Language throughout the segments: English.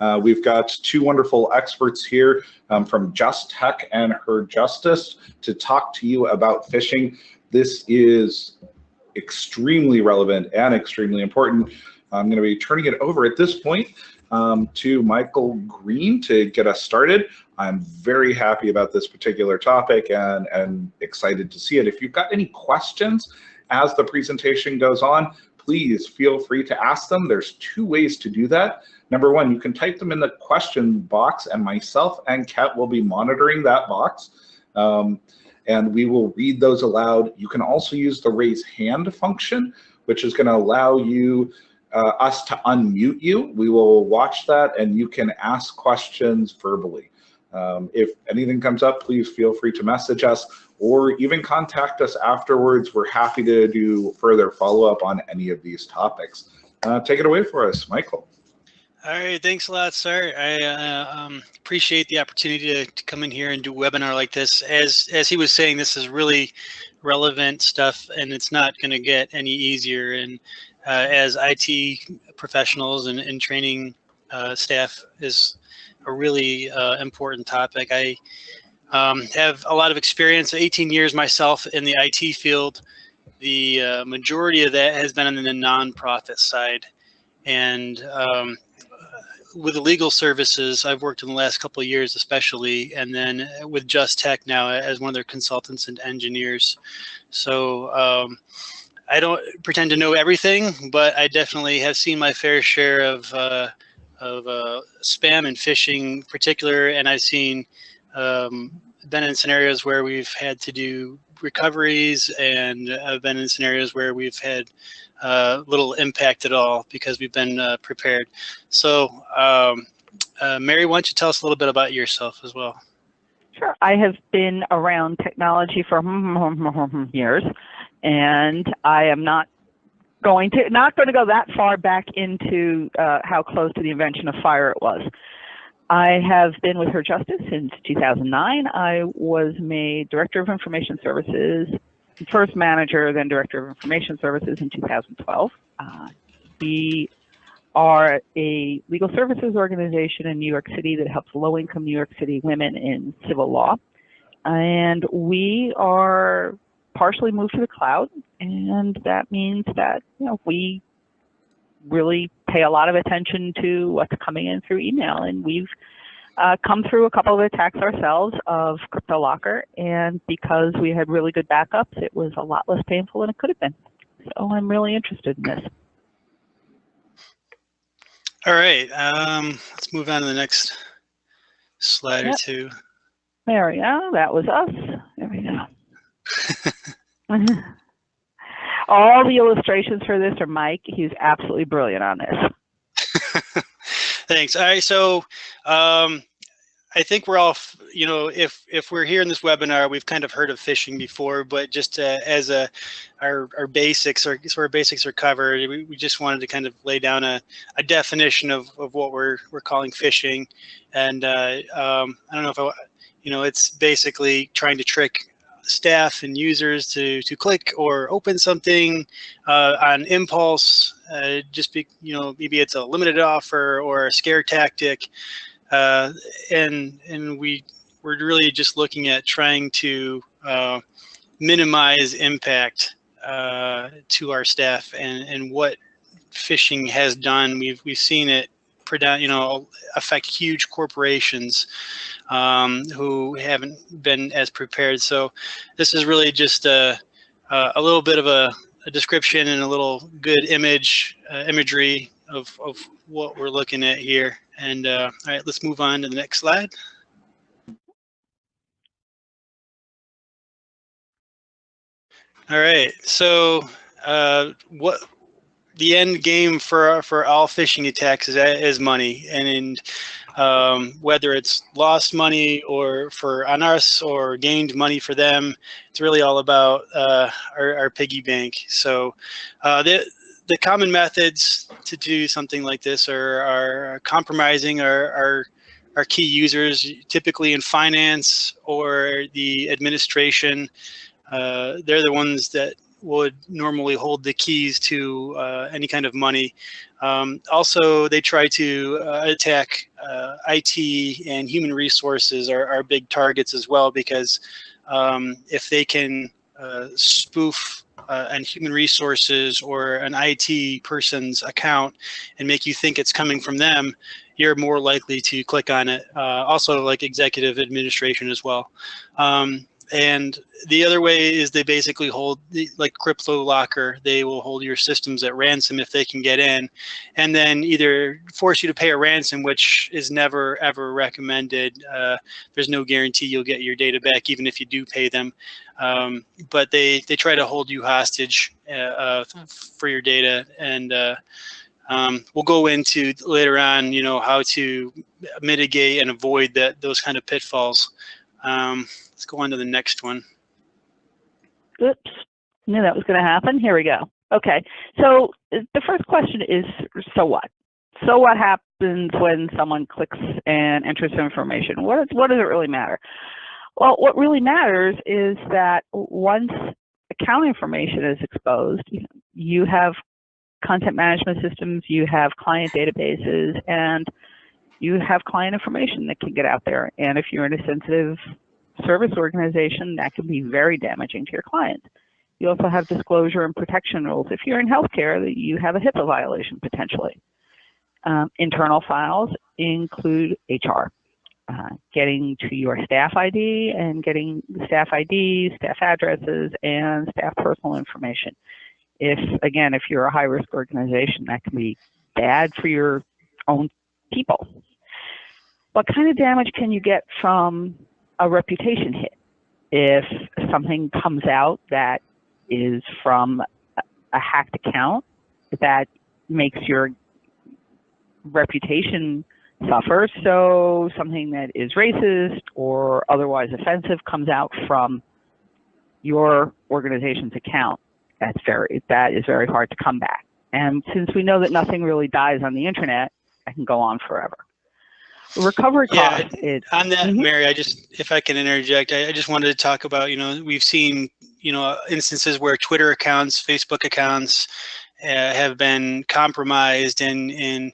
Uh, we've got two wonderful experts here um, from Just Tech and Her Justice to talk to you about phishing. This is extremely relevant and extremely important. I'm going to be turning it over at this point um, to Michael Green to get us started. I'm very happy about this particular topic and, and excited to see it. If you've got any questions as the presentation goes on, please feel free to ask them. There's two ways to do that. Number one, you can type them in the question box and myself and Kat will be monitoring that box. Um, and we will read those aloud. You can also use the raise hand function, which is gonna allow you uh, us to unmute you. We will watch that and you can ask questions verbally. Um, if anything comes up, please feel free to message us or even contact us afterwards. We're happy to do further follow-up on any of these topics. Uh, take it away for us, Michael. All right, thanks a lot, sir. I uh, um, appreciate the opportunity to, to, come in here and do a webinar like this. As as he was saying, this is really relevant stuff, and it's not going to get any easier. And uh, as IT professionals and, and training uh, staff is a really uh, important topic. I um, have a lot of experience, 18 years myself in the IT field. The uh, majority of that has been on the nonprofit side. And um, with the legal services, I've worked in the last couple of years, especially, and then with Just Tech now as one of their consultants and engineers. So um, I don't pretend to know everything, but I definitely have seen my fair share of uh, of uh, spam and phishing particular, and I've seen um, been in scenarios where we've had to do recoveries and I've been in scenarios where we've had uh, little impact at all because we've been uh, prepared. So um, uh, Mary, why don't you tell us a little bit about yourself as well? Sure. I have been around technology for years and I am not going to not going to go that far back into uh, how close to the invention of fire it was. I have been with Her Justice since 2009. I was made Director of Information Services, first manager, then Director of Information Services in 2012. Uh, we are a legal services organization in New York City that helps low-income New York City women in civil law. And we are partially moved to the cloud, and that means that you know we really pay a lot of attention to what's coming in through email, and we've uh, come through a couple of attacks ourselves of CryptoLocker, and because we had really good backups, it was a lot less painful than it could have been. So I'm really interested in this. All right, um, let's move on to the next slide yep. or two. There we go. That was us. There we go. All the illustrations for this are Mike. He's absolutely brilliant on this. Thanks. All right, so um, I think we're all, you know, if if we're here in this webinar, we've kind of heard of phishing before, but just uh, as a our our basics or sort our basics are covered, we, we just wanted to kind of lay down a, a definition of, of what we're we're calling phishing, and uh, um, I don't know if I, you know, it's basically trying to trick staff and users to to click or open something uh, on impulse. Uh, just be you know maybe it's a limited offer or a scare tactic, uh, and and we we're really just looking at trying to uh, minimize impact uh, to our staff and and what phishing has done. We've we've seen it you know, affect huge corporations um, who haven't been as prepared. So this is really just a, a little bit of a, a description and a little good image uh, imagery of, of what we're looking at here. And uh, all right, let's move on to the next slide. All right, so uh, what the end game for for all phishing attacks is, is money, and um, whether it's lost money or for on us or gained money for them, it's really all about uh, our, our, piggy bank. So uh, the the common methods to do something like this are, are compromising our, our our key users, typically in finance or the administration. Uh, they're the ones that would normally hold the keys to uh, any kind of money. Um, also, they try to uh, attack uh, IT and human resources are, are big targets as well because um, if they can uh, spoof uh, an human resources or an IT person's account and make you think it's coming from them, you're more likely to click on it. Uh, also like executive administration as well. Um, and the other way is they basically hold like crypto locker they will hold your systems at ransom if they can get in. And then either force you to pay a ransom which is never ever recommended. Uh, there's no guarantee you'll get your data back even if you do pay them. Um, but they they try to hold you hostage uh, uh, for your data. And uh, um, we'll go into later on you know how to mitigate and avoid that those kind of pitfalls. Um, Let's go on to the next one. Oops, knew that was going to happen. Here we go. Okay, so the first question is, so what? So what happens when someone clicks and enters information? What, what does it really matter? Well, what really matters is that once account information is exposed, you have content management systems, you have client databases, and you have client information that can get out there. And if you're in a sensitive service organization, that can be very damaging to your client. You also have disclosure and protection rules. If you're in healthcare, you have a HIPAA violation potentially. Um, internal files include HR, uh, getting to your staff ID and getting staff IDs, staff addresses, and staff personal information. If, again, if you're a high risk organization, that can be bad for your own people. What kind of damage can you get from a reputation hit. If something comes out that is from a hacked account that makes your reputation suffer, so something that is racist or otherwise offensive comes out from your organization's account, that's very that is very hard to come back. And since we know that nothing really dies on the internet, I can go on forever recovery cost. Yeah, on that, mm -hmm. Mary, I just, if I can interject, I, I, just wanted to talk about, you know, we've seen, you know, instances where Twitter accounts, Facebook accounts uh, have been compromised and, and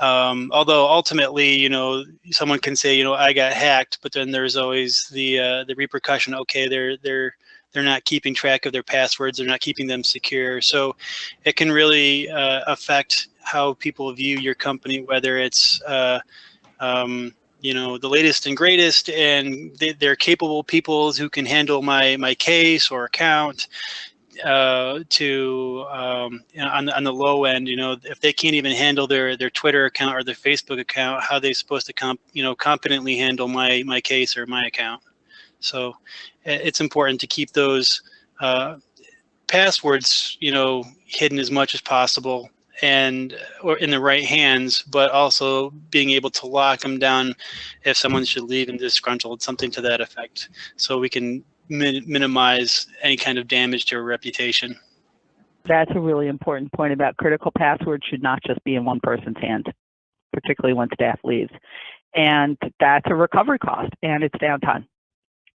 um, although ultimately, you know, someone can say, you know, I got hacked, but then there's always the, uh, the repercussion, okay, they're, they're, they're not keeping track of their passwords, they're not keeping them secure. So it can really uh, affect how people view your company, whether it's, uh, um, you know, the latest and greatest, and they, are capable people who can handle my my case or account. Uh, to um, on the on the low end, you know, if they can't even handle their their Twitter account or their Facebook account, how are they supposed to comp you know competently handle my my case or my account? So it's important to keep those uh, passwords, you know, hidden as much as possible and or in the right hands, but also being able to lock them down if someone should leave and disgruntled, something to that effect. So we can min minimize any kind of damage to a reputation. That's a really important point about critical passwords should not just be in one person's hand, particularly when staff leaves. And that's a recovery cost and it's downtime.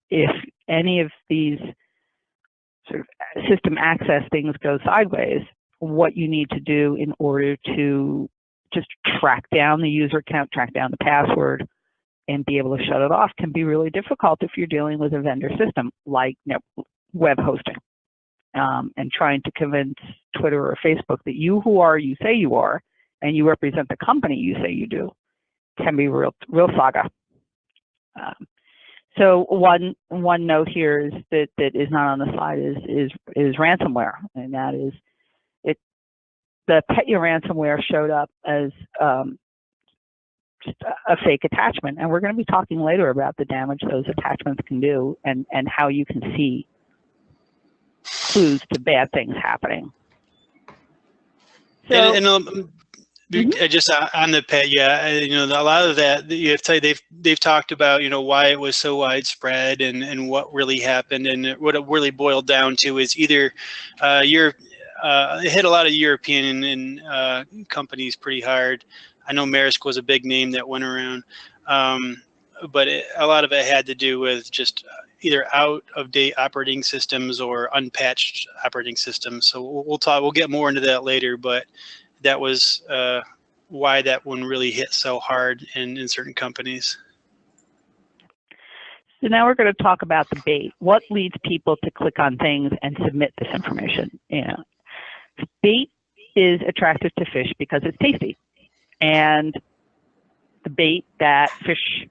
If any of these sort of system access things go sideways, what you need to do in order to just track down the user account, track down the password, and be able to shut it off can be really difficult if you're dealing with a vendor system like you know, web hosting. Um, and trying to convince Twitter or Facebook that you who are you say you are, and you represent the company you say you do, can be real real saga. Um, so one one note here is that that is not on the slide is is is ransomware, and that is the Petya ransomware showed up as um, a fake attachment. And we're going to be talking later about the damage those attachments can do and, and how you can see clues to bad things happening. So, and, and um, mm -hmm. just on the pet, yeah, you know, a lot of that you have to say they've they've talked about, you know, why it was so widespread and and what really happened, and what it really boiled down to is either uh, you're uh, it hit a lot of European and uh, companies pretty hard. I know Maersk was a big name that went around, um, but it, a lot of it had to do with just either out of date operating systems or unpatched operating systems. So we'll, we'll talk. We'll get more into that later, but that was uh, why that one really hit so hard in in certain companies. So now we're going to talk about the bait. What leads people to click on things and submit this information? Yeah, bait is attractive to fish because it's tasty, and the bait that fish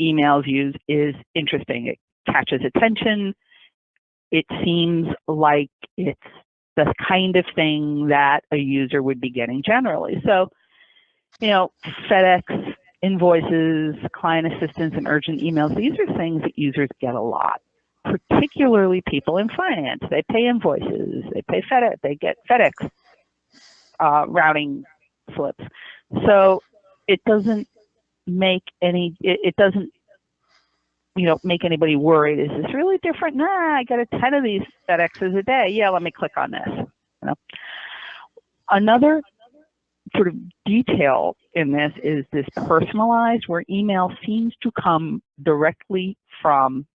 emails use is interesting. It catches attention. It seems like it's the kind of thing that a user would be getting generally. So, you know, FedEx invoices, client assistance, and urgent emails, these are things that users get a lot, particularly people in finance. They pay invoices, they pay FedEx, they get FedEx uh, routing slips. So it doesn't make any, it, it doesn't, you know, make anybody worried. Is this really different? Nah, I get a 10 of these FedExes a day. Yeah, let me click on this. You know? Another sort of detail in this is this personalized where email seems to come directly from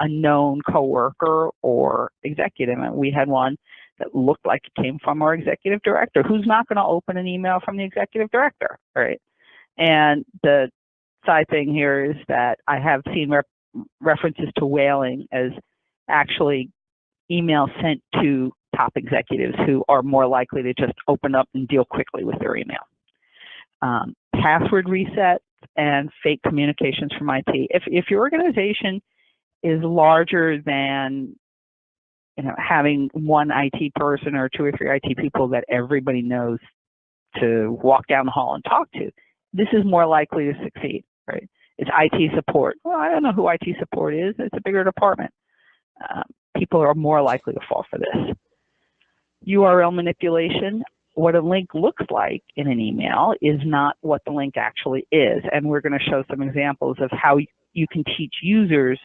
a known coworker or executive. And we had one that looked like it came from our executive director. Who's not going to open an email from the executive director, right? And the side thing here is that I have seen rep references to whaling as actually email sent to top executives who are more likely to just open up and deal quickly with their email. Um, password resets and fake communications from IT. If, if your organization is larger than you know, having one IT person or two or three IT people that everybody knows to walk down the hall and talk to, this is more likely to succeed, right? It's IT support. Well, I don't know who IT support is. It's a bigger department. Um, people are more likely to fall for this. URL manipulation, what a link looks like in an email is not what the link actually is. And we're going to show some examples of how you can teach users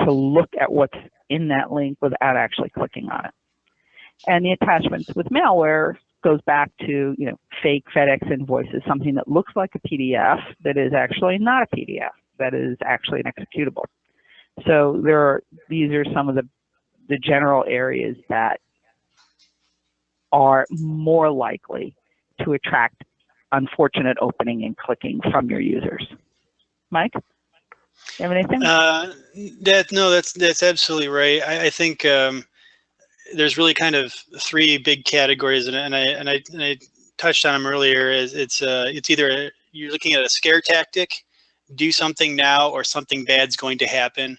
to look at what's in that link without actually clicking on it. And the attachments with malware goes back to, you know, fake FedEx invoices, something that looks like a PDF that is actually not a PDF, that is actually an executable. So there are, these are some of the, the general areas that are more likely to attract unfortunate opening and clicking from your users. Mike? You have anything? Uh, that no, that's that's absolutely right. I, I think um, there's really kind of three big categories, and, and I and I and I touched on them earlier. Is it's uh, it's either you're looking at a scare tactic, do something now, or something bad's going to happen.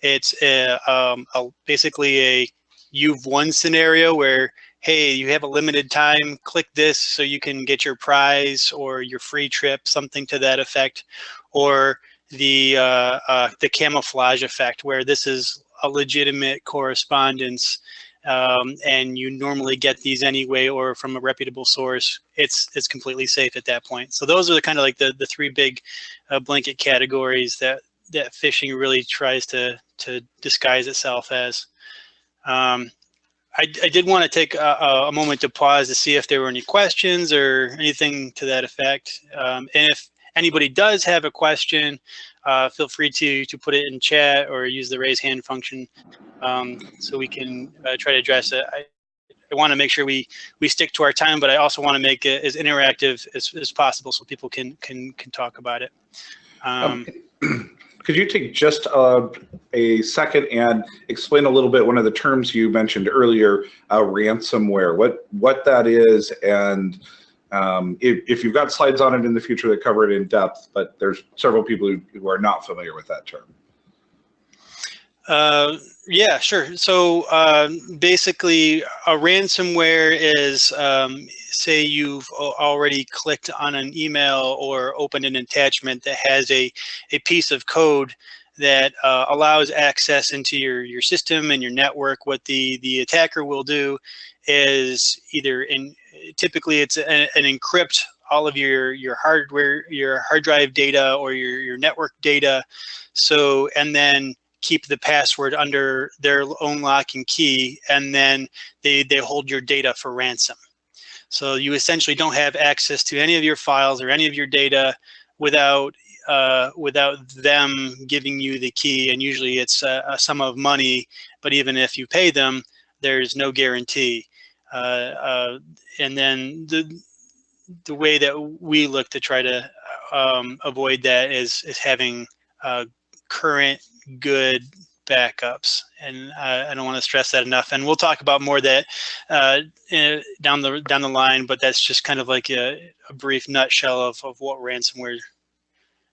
It's a, um, a, basically a you've won scenario where hey, you have a limited time, click this so you can get your prize or your free trip, something to that effect, or the uh, uh, the camouflage effect, where this is a legitimate correspondence, um, and you normally get these anyway or from a reputable source. It's it's completely safe at that point. So those are the kind of like the the three big uh, blanket categories that that phishing really tries to to disguise itself as. Um, I, I, did want to take a, a, moment to pause to see if there were any questions or anything to that effect. Um, and if anybody does have a question, uh, feel free to to put it in chat or use the raise hand function um, so we can uh, try to address it. I, I want to make sure we we stick to our time, but I also want to make it as interactive as, as possible so people can can can talk about it. Um, um, could you take just a, a, second and explain a little bit one of the terms you mentioned earlier, uh, ransomware, what what that is, and um, if, if, you've got slides on it in the future that cover it in depth, but there's several people who, who are not familiar with that term. Uh, yeah, sure. So uh, basically, a ransomware is, um, say you've already clicked on an email or opened an attachment that has a, a piece of code that uh, allows access into your, your system and your network. What the, the attacker will do is either in typically it's an, an encrypt all of your your hardware, your hard drive data or your your network data. So and then keep the password under their own lock and key, and then they, they hold your data for ransom. So you essentially don't have access to any of your files or any of your data without uh, without them giving you the key. And usually it's a, a sum of money, but even if you pay them, there's no guarantee. Uh, uh, and then the the way that we look to try to um, avoid that is is having uh, current good backups and uh, I don't want to stress that enough and we'll talk about more that uh, down the down the line but that's just kind of like a, a brief nutshell of, of what ransomware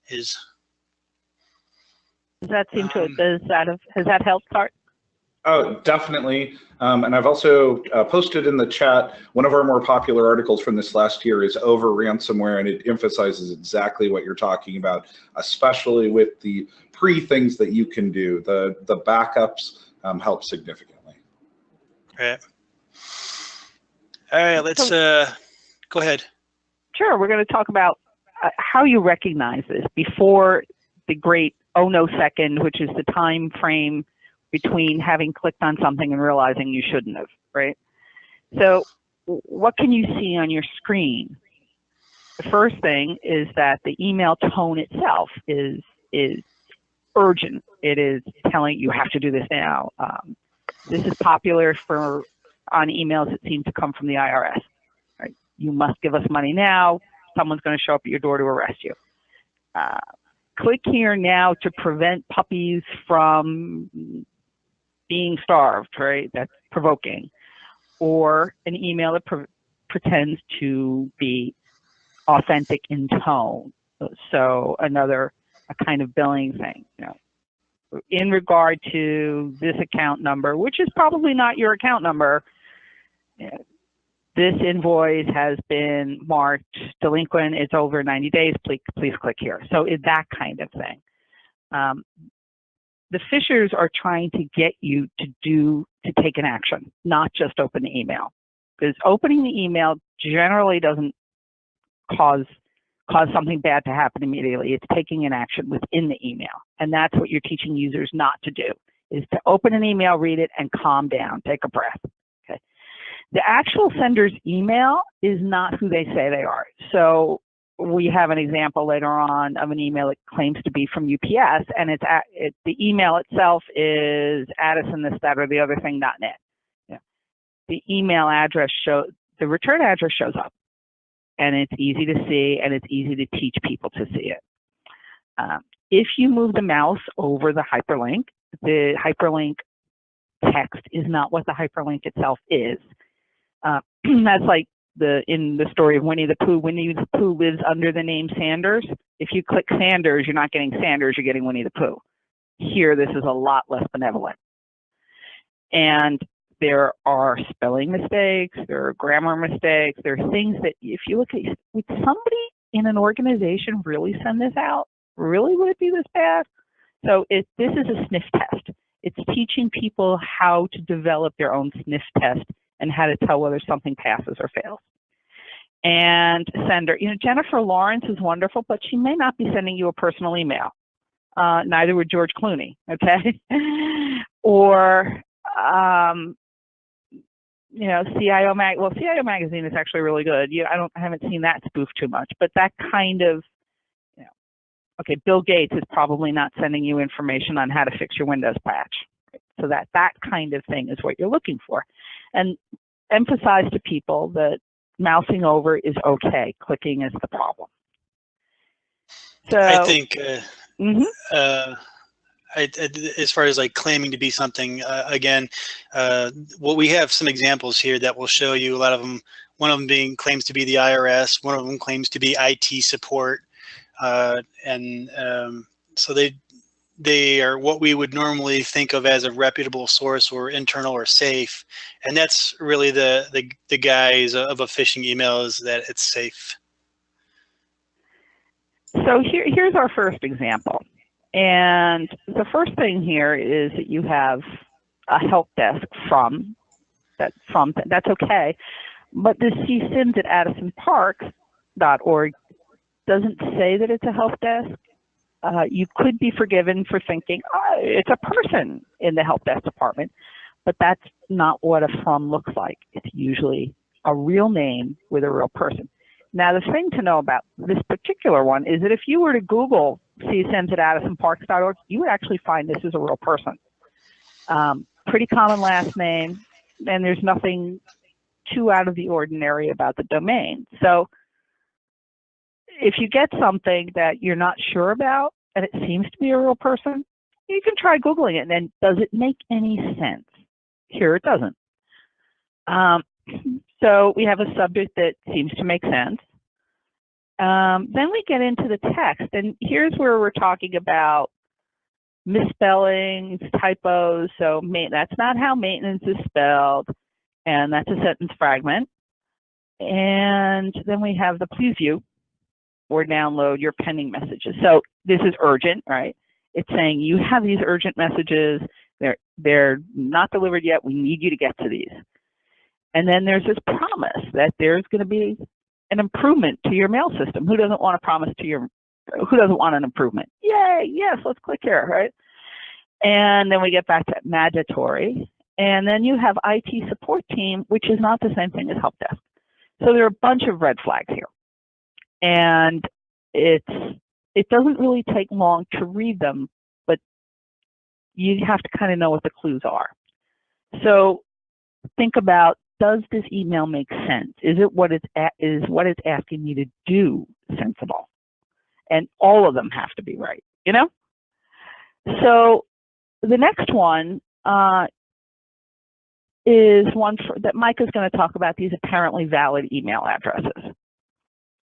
is. Does that seem to, Um, does that have, has that helped, Art? Oh, definitely. Um, and I've also uh, posted in the chat, one of our more popular articles from this last year is over ransomware, and it emphasizes exactly what you're talking about, especially with the pre things that you can do. The, the backups um, help significantly. Right. All right, let's uh, go ahead. Sure, we're going to talk about uh, how you recognize this before the great oh no second, which is the time frame between having clicked on something and realizing you shouldn't have, right? So what can you see on your screen? The first thing is that the email tone itself is is urgent. It is telling you have to do this now. Um, this is popular for on emails that seem to come from the IRS. Right? You must give us money now. Someone's going to show up at your door to arrest you. Uh, click here now to prevent puppies from being starved, right? That's provoking. Or an email that pre- pretends to be authentic in tone. So another a kind of billing thing, you know. In regard to this account number, which is probably not your account number, this invoice has been marked delinquent, it's over 90 days, please, please click here. So it's that kind of thing. Um, the phishers are trying to get you to do, to take an action, not just open the email. Because opening the email generally doesn't cause cause something bad to happen immediately. It's taking an action within the email. And that's what you're teaching users not to do, is to open an email, read it, and calm down, take a breath. Okay. The actual sender's email is not who they say they are. So we have an example later on of an email that claims to be from UPS, and it's at, it, the email itself is Addison this, that, or the other thing, net. Yeah. The email address show the return address shows up, and it's easy to see, and it's easy to teach people to see it. Um, if you move the mouse over the hyperlink, the hyperlink text is not what the hyperlink itself is. Uh, that's like the in the story of Winnie the Pooh. Winnie the Pooh lives under the name Sanders. If you click Sanders, you're not getting Sanders, you're getting Winnie the Pooh. Here, this is a lot less benevolent. And there are spelling mistakes, there are grammar mistakes, there are things that if you look at, would somebody in an organization really send this out? Really, would it be this bad? So it, this is a sniff test. It's teaching people how to develop their own sniff test and how to tell whether something passes or fails. And sender, you know, Jennifer Lawrence is wonderful, but she may not be sending you a personal email. Uh, neither would George Clooney, okay? or, um, you know, CIO mag. Well, CIO magazine is actually really good. You, I don't, I haven't seen that spoof too much, but that kind of, you know, okay, Bill Gates is probably not sending you information on how to fix your Windows patch. So that that kind of thing is what you're looking for, and emphasize to people that mousing over is okay. Clicking is the problem. So I think uh, mhm. uh, I, I- as far as like claiming to be something, uh, again, uh, well, we have some examples here that will show you a lot of them. One of them being claims to be the IRS. One of them claims to be IT support, uh, and um, so they they are what we would normally think of as a reputable source or internal or safe, and that's really the the the guise of a phishing email is that it's safe. So here, here's our first example. And the first thing here is that you have a help desk from, that from, that's okay. But the CSIMs at addisonparks.org doesn't say that it's a help desk. Uh, you could be forgiven for thinking, oh, it's a person in the help desk department, but that's not what a from looks like. It's usually a real name with a real person. Now, the thing to know about this particular one is that if you were to Google csms at addisonparks.org, you would actually find this is a real person. Um, pretty common last name, and there's nothing too out of the ordinary about the domain. So if you get something that you're not sure about and it seems to be a real person, you can try Googling it and then does it make any sense? Here it doesn't. Um, so we have a subject that seems to make sense. Um, then we get into the text, and here's where we're talking about misspellings, typos. So that's not how maintenance is spelled, and that's a sentence fragment. And then we have the please view or download your pending messages. So this is urgent, right? It's saying you have these urgent messages. They're they're not delivered yet. We need you to get to these. And then there's this promise that there's going to be an improvement to your mail system. Who doesn't want a promise to your, who doesn't want an improvement? Yay, yes, let's click here, right? And then we get back to mandatory. And then you have IT support team, which is not the same thing as help desk. So there are a bunch of red flags here. And it's, it doesn't really take long to read them, but you have to kind of know what the clues are. So think about does this email make sense? Is it what it's is what it's asking me to do sensible? And all of them have to be right, you know? So the next one uh, is one for, that Mike is going to talk about these apparently valid email addresses.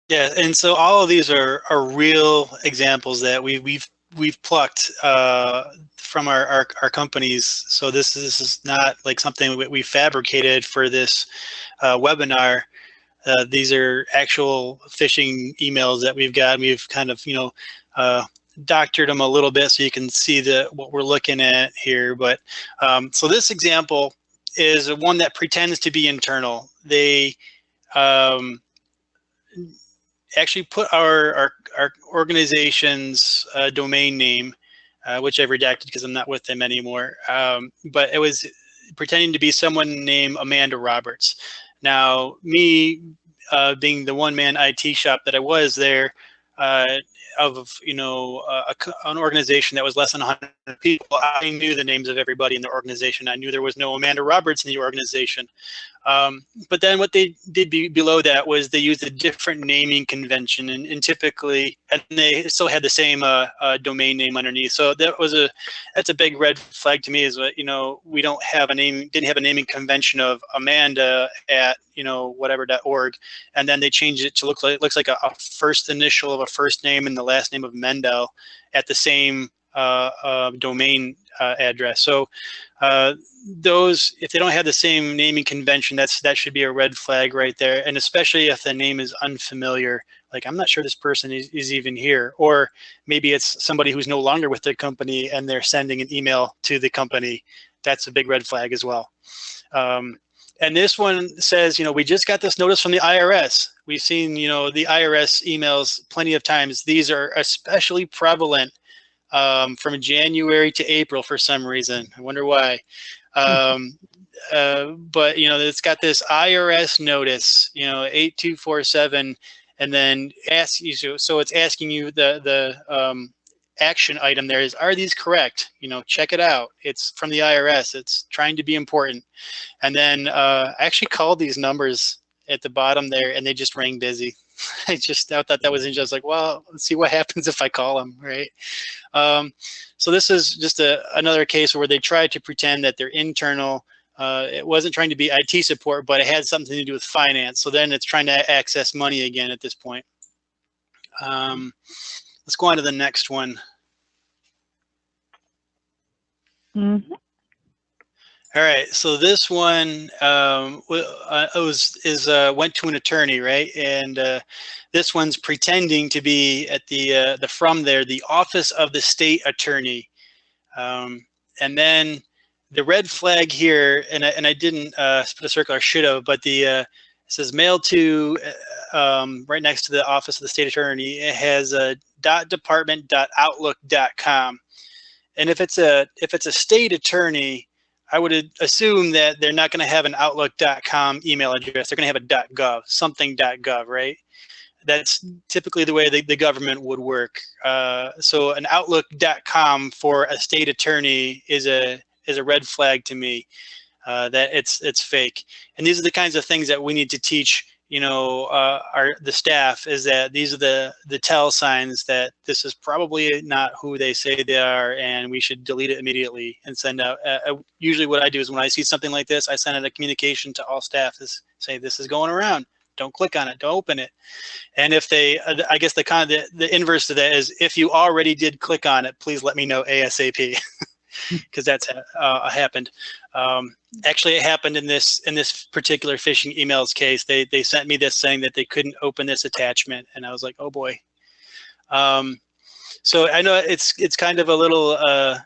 Yeah, and so all of these are, are real examples that we, we've we've plucked uh, from our, our, our, companies. So this, this is not like something we, we fabricated for this uh, webinar. Uh, these are actual phishing emails that we've got. We've kind of, you know, uh, doctored them a little bit so you can see the what we're looking at here. But um, so this example is one that pretends to be internal. They um, actually put our, our, our organization's uh, domain name, uh, which I've redacted because I'm not with them anymore. Um, but it was pretending to be someone named Amanda Roberts. Now, me uh, being the one-man IT shop that I was there, uh, of you know a, an organization that was less than 100 people, I knew the names of everybody in the organization. I knew there was no Amanda Roberts in the organization. Um, but then what they did be below that was they used a different naming convention and, and typically, and they still had the same uh, uh, domain name underneath. So that was a, that's a big red flag to me is what, you know, we don't have a name, didn't have a naming convention of Amanda at, you know, whatever.org. And then they changed it to look like, looks like a, a first initial of a first name and the last name of Mendel at the same domain uh, address. So uh, those, if they don't have the same naming convention, that's that should be a red flag right there. And especially if the name is unfamiliar, like I'm not sure this person is, is even here, or maybe it's somebody who's no longer with the company and they're sending an email to the company. That's a big red flag as well. Um, and this one says, you know, we just got this notice from the IRS. We've seen, you know, the IRS emails plenty of times. These are especially prevalent um, from January to April for some reason. I wonder why. Um, uh, but you know, it's got this IRS notice, you know, 8247, and then ask you, so it's asking you the, the um, action item there is, are these correct? You know, check it out. It's from the IRS. It's trying to be important. And then uh, I actually called these numbers at the bottom there and they just rang busy. I just I thought that was just like, well, let's see what happens if I call them, right? Um, so this is just a, another case where they tried to pretend that they're internal. Uh, it wasn't trying to be IT support, but it had something to do with finance. So then it's trying to access money again at this point. Um, let's go on to the next one. Mm -hmm. All right, so this one um, uh, was is uh, went to an attorney, right? And uh, this one's pretending to be at the uh, the from there, the office of the state attorney. Um, and then the red flag here, and I, and I didn't uh, put a circle, I should have, but the uh, says mail to um, right next to the office of the state attorney. It has a dot department dot outlook dot com. And if it's a if it's a state attorney, I would assume that they're not going to have an outlook.com email address. They're going to have a .gov, something.gov, right? That's typically the way the, the government would work. Uh, so an Outlook.com for a state attorney is a is a red flag to me. Uh, that it's it's fake. And these are the kinds of things that we need to teach you know, uh, our the staff is that these are the the tell signs that this is probably not who they say they are, and we should delete it immediately and send out. Uh, uh usually, what I do is when I see something like this, I send out a communication to all staff to say this is going around. Don't click on it. Don't open it. And if they, uh, I guess the kind of the, the inverse to that is if you already did click on it, please let me know ASAP. because that's uh, happened. Um, actually, it happened in this in this particular phishing emails case. They they sent me this saying that they couldn't open this attachment, and I was like, oh boy. Um, so I know it's it's kind of a little uh,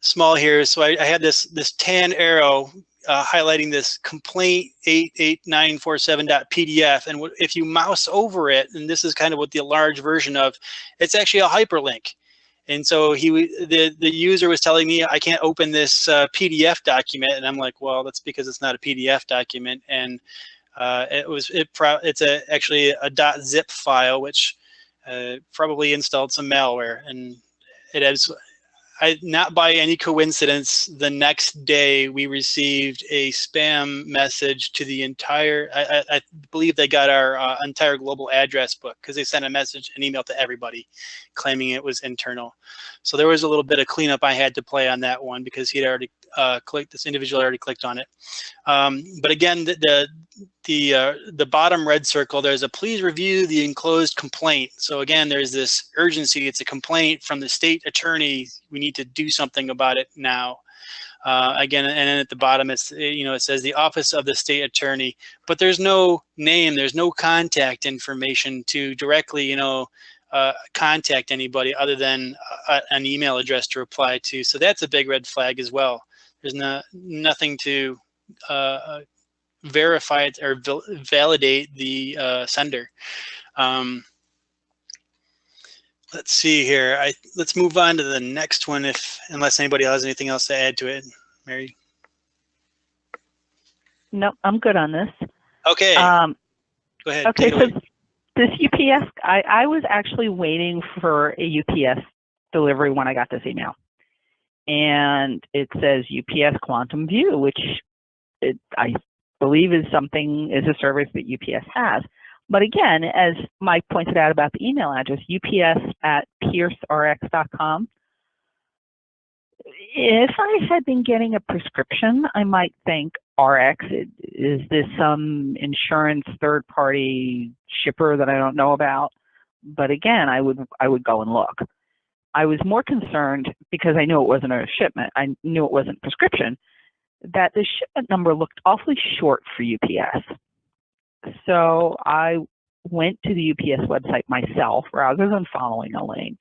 small here. So I, I had this this tan arrow uh, highlighting this complaint 88947.pdf. And if you mouse over it, and this is kind of what the large version of, it's actually a hyperlink. And so he, the, the user was telling me I can't open this uh, PDF document. And I'm like, well, that's because it's not a PDF document. And uh, it was, it pro it's a, actually a .zip file, which uh, probably installed some malware. And it has I, not by any coincidence, the next day we received a spam message to the entire, I, I, believe they got our uh, entire global address book because they sent a message, an email to everybody claiming it was internal. So there was a little bit of cleanup I had to play on that one because he'd already uh, clicked, this individual already clicked on it. Um, but again, the, the, the, uh, the bottom red circle, there's a please review the enclosed complaint. So again, there's this urgency. It's a complaint from the state attorney. We need to do something about it now. Uh, again, and then at the bottom, it's you know it says the office of the state attorney, but there's no name, there's no contact information to directly you know uh, contact anybody other than uh, an email address to reply to. So that's a big red flag as well. There's no, nothing to uh, uh verify it or validate the uh, sender. Um, let's see here. I let's move on to the next one. If unless anybody has anything else to add to it, Mary. No, I'm good on this. Okay. Um, Go ahead. Okay, so this UPS, I, I was actually waiting for a UPS delivery when I got this email and it says UPS Quantum View, which it, I believe is something is a service that UPS has. But again, as Mike pointed out about the email address, UPS at piercerx.com. If I had been getting a prescription, I might think RX, is this some insurance third party shipper that I don't know about? But again, I would I would go and look. I was more concerned because I knew it wasn't a shipment. I knew it wasn't prescription, that the shipment number looked awfully short for UPS. So I went to the UPS website myself rather than following a link,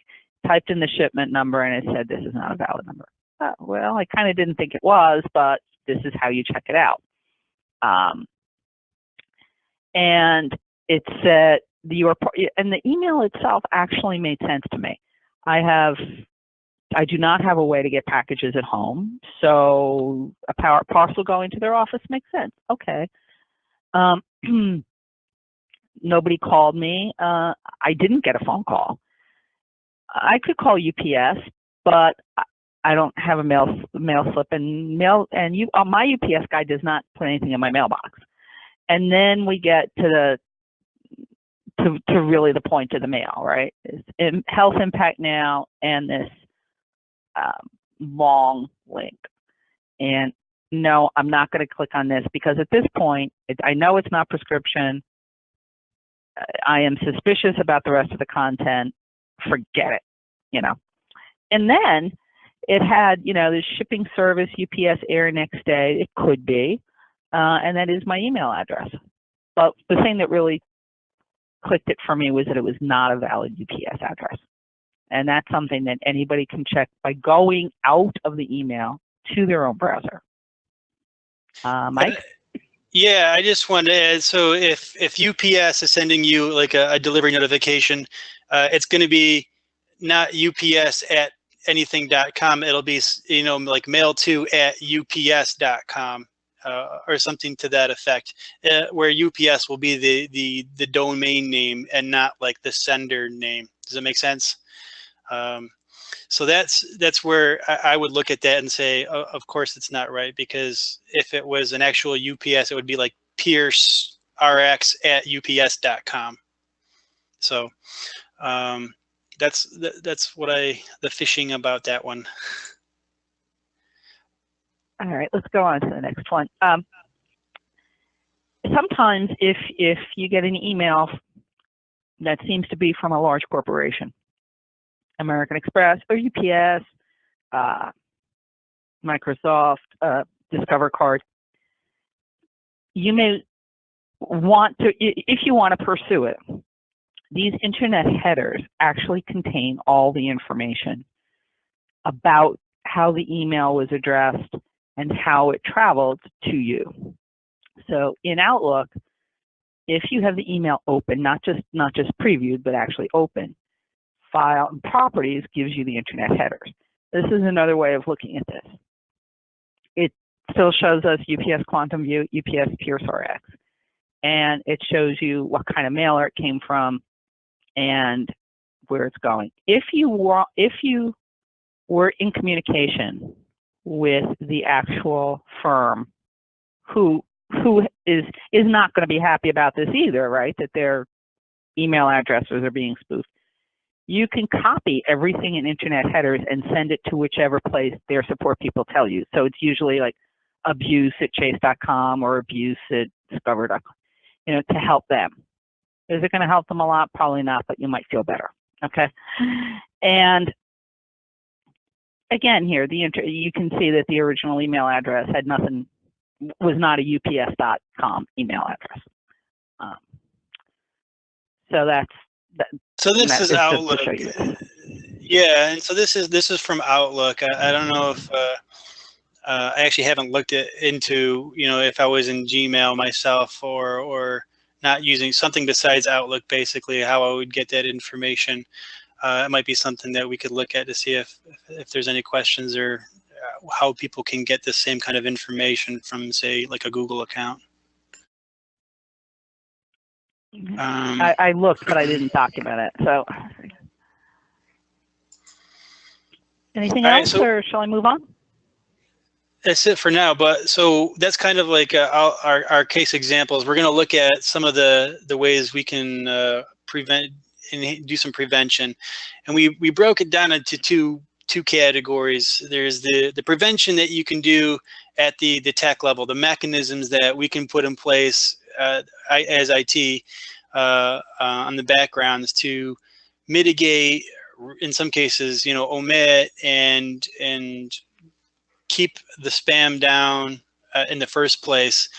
typed in the shipment number, and it said, this is not a valid number. Uh, well, I kind of didn't think it was, but this is how you check it out. Um, and it said, your, and the email itself actually made sense to me. I have, I do not have a way to get packages at home. So a power parcel going to their office makes sense. Okay. Um, nobody called me. Uh, I didn't get a phone call. I could call UPS, but I don't have a mail mail slip and mail and you uh, my UPS guy does not put anything in my mailbox. And then we get to the to, to really the point of the mail, right? Is health impact now and this um, long link. And no, I'm not going to click on this because at this point, it, I know it's not prescription. I am suspicious about the rest of the content. Forget it, you know. And then it had, you know, the shipping service, UPS air next day. It could be. Uh, and that is my email address. But the thing that really clicked it for me was that it was not a valid UPS address. And that's something that anybody can check by going out of the email to their own browser. Uh, Mike? Uh, yeah, I just wanted to add, so if, if UPS is sending you like a, a delivery notification, uh, it's going to be not UPS at anything.com. It'll be, you know, like mail to at ups.com. uh, or something to that effect, uh, where UPS will be the, the, the domain name and not like the sender name. Does that make sense? Um, so that's that's where I, I, would look at that and say, of course it's not right because if it was an actual UPS, it would be like Pierce RX at UPS.com. So um, that's that's what I the phishing about that one. All right, let's go on to the next one. Um, sometimes if if you get an email that seems to be from a large corporation, American Express or UPS, uh, Microsoft, uh, Discover Card, you may want to, if you want to pursue it, these internet headers actually contain all the information about how the email was addressed and how it traveled to you. So in Outlook, if you have the email open, not just not just previewed, but actually open, file and properties gives you the internet headers. This is another way of looking at this. It still shows us UPS Quantum View, UPS Pierce RX, and it shows you what kind of mailer it came from, and where it's going. If you were, if you were in communication with the actual firm who who is is not going to be happy about this either, right? That their email addresses are being spoofed. You can copy everything in internet headers and send it to whichever place their support people tell you. So it's usually like abuse at chase.com or abuse at discover.com, you know, to help them. Is it going to help them a lot? Probably not, but you might feel better. Okay. And again, here, the you can see that the original email address had nothing, was not a ups.com email address. Um, so that's, that, so this is Outlook. Yeah, and so this is this is from Outlook. I, I don't know if uh, uh, I actually haven't looked at, into you know if I was in Gmail myself or or not using something besides Outlook, basically how I would get that information. Uh, it might be something that we could look at to see if, if there's any questions or uh, how people can get the same kind of information from say like a Google account. Mm-hmm. Um, I, I looked, but I didn't document it. So anything else right, so, or shall I move on? that's it for now. But so that's kind of like uh, our, our case examples. We're going to look at some of the, the ways we can uh, prevent and do some prevention. And we, we broke it down into two two categories. There's the, the prevention that you can do at the, the tech level, the mechanisms that we can put in place uh, as IT uh, uh, on the backgrounds to mitigate, in some cases, you know, omit and and keep the spam down uh, in the first place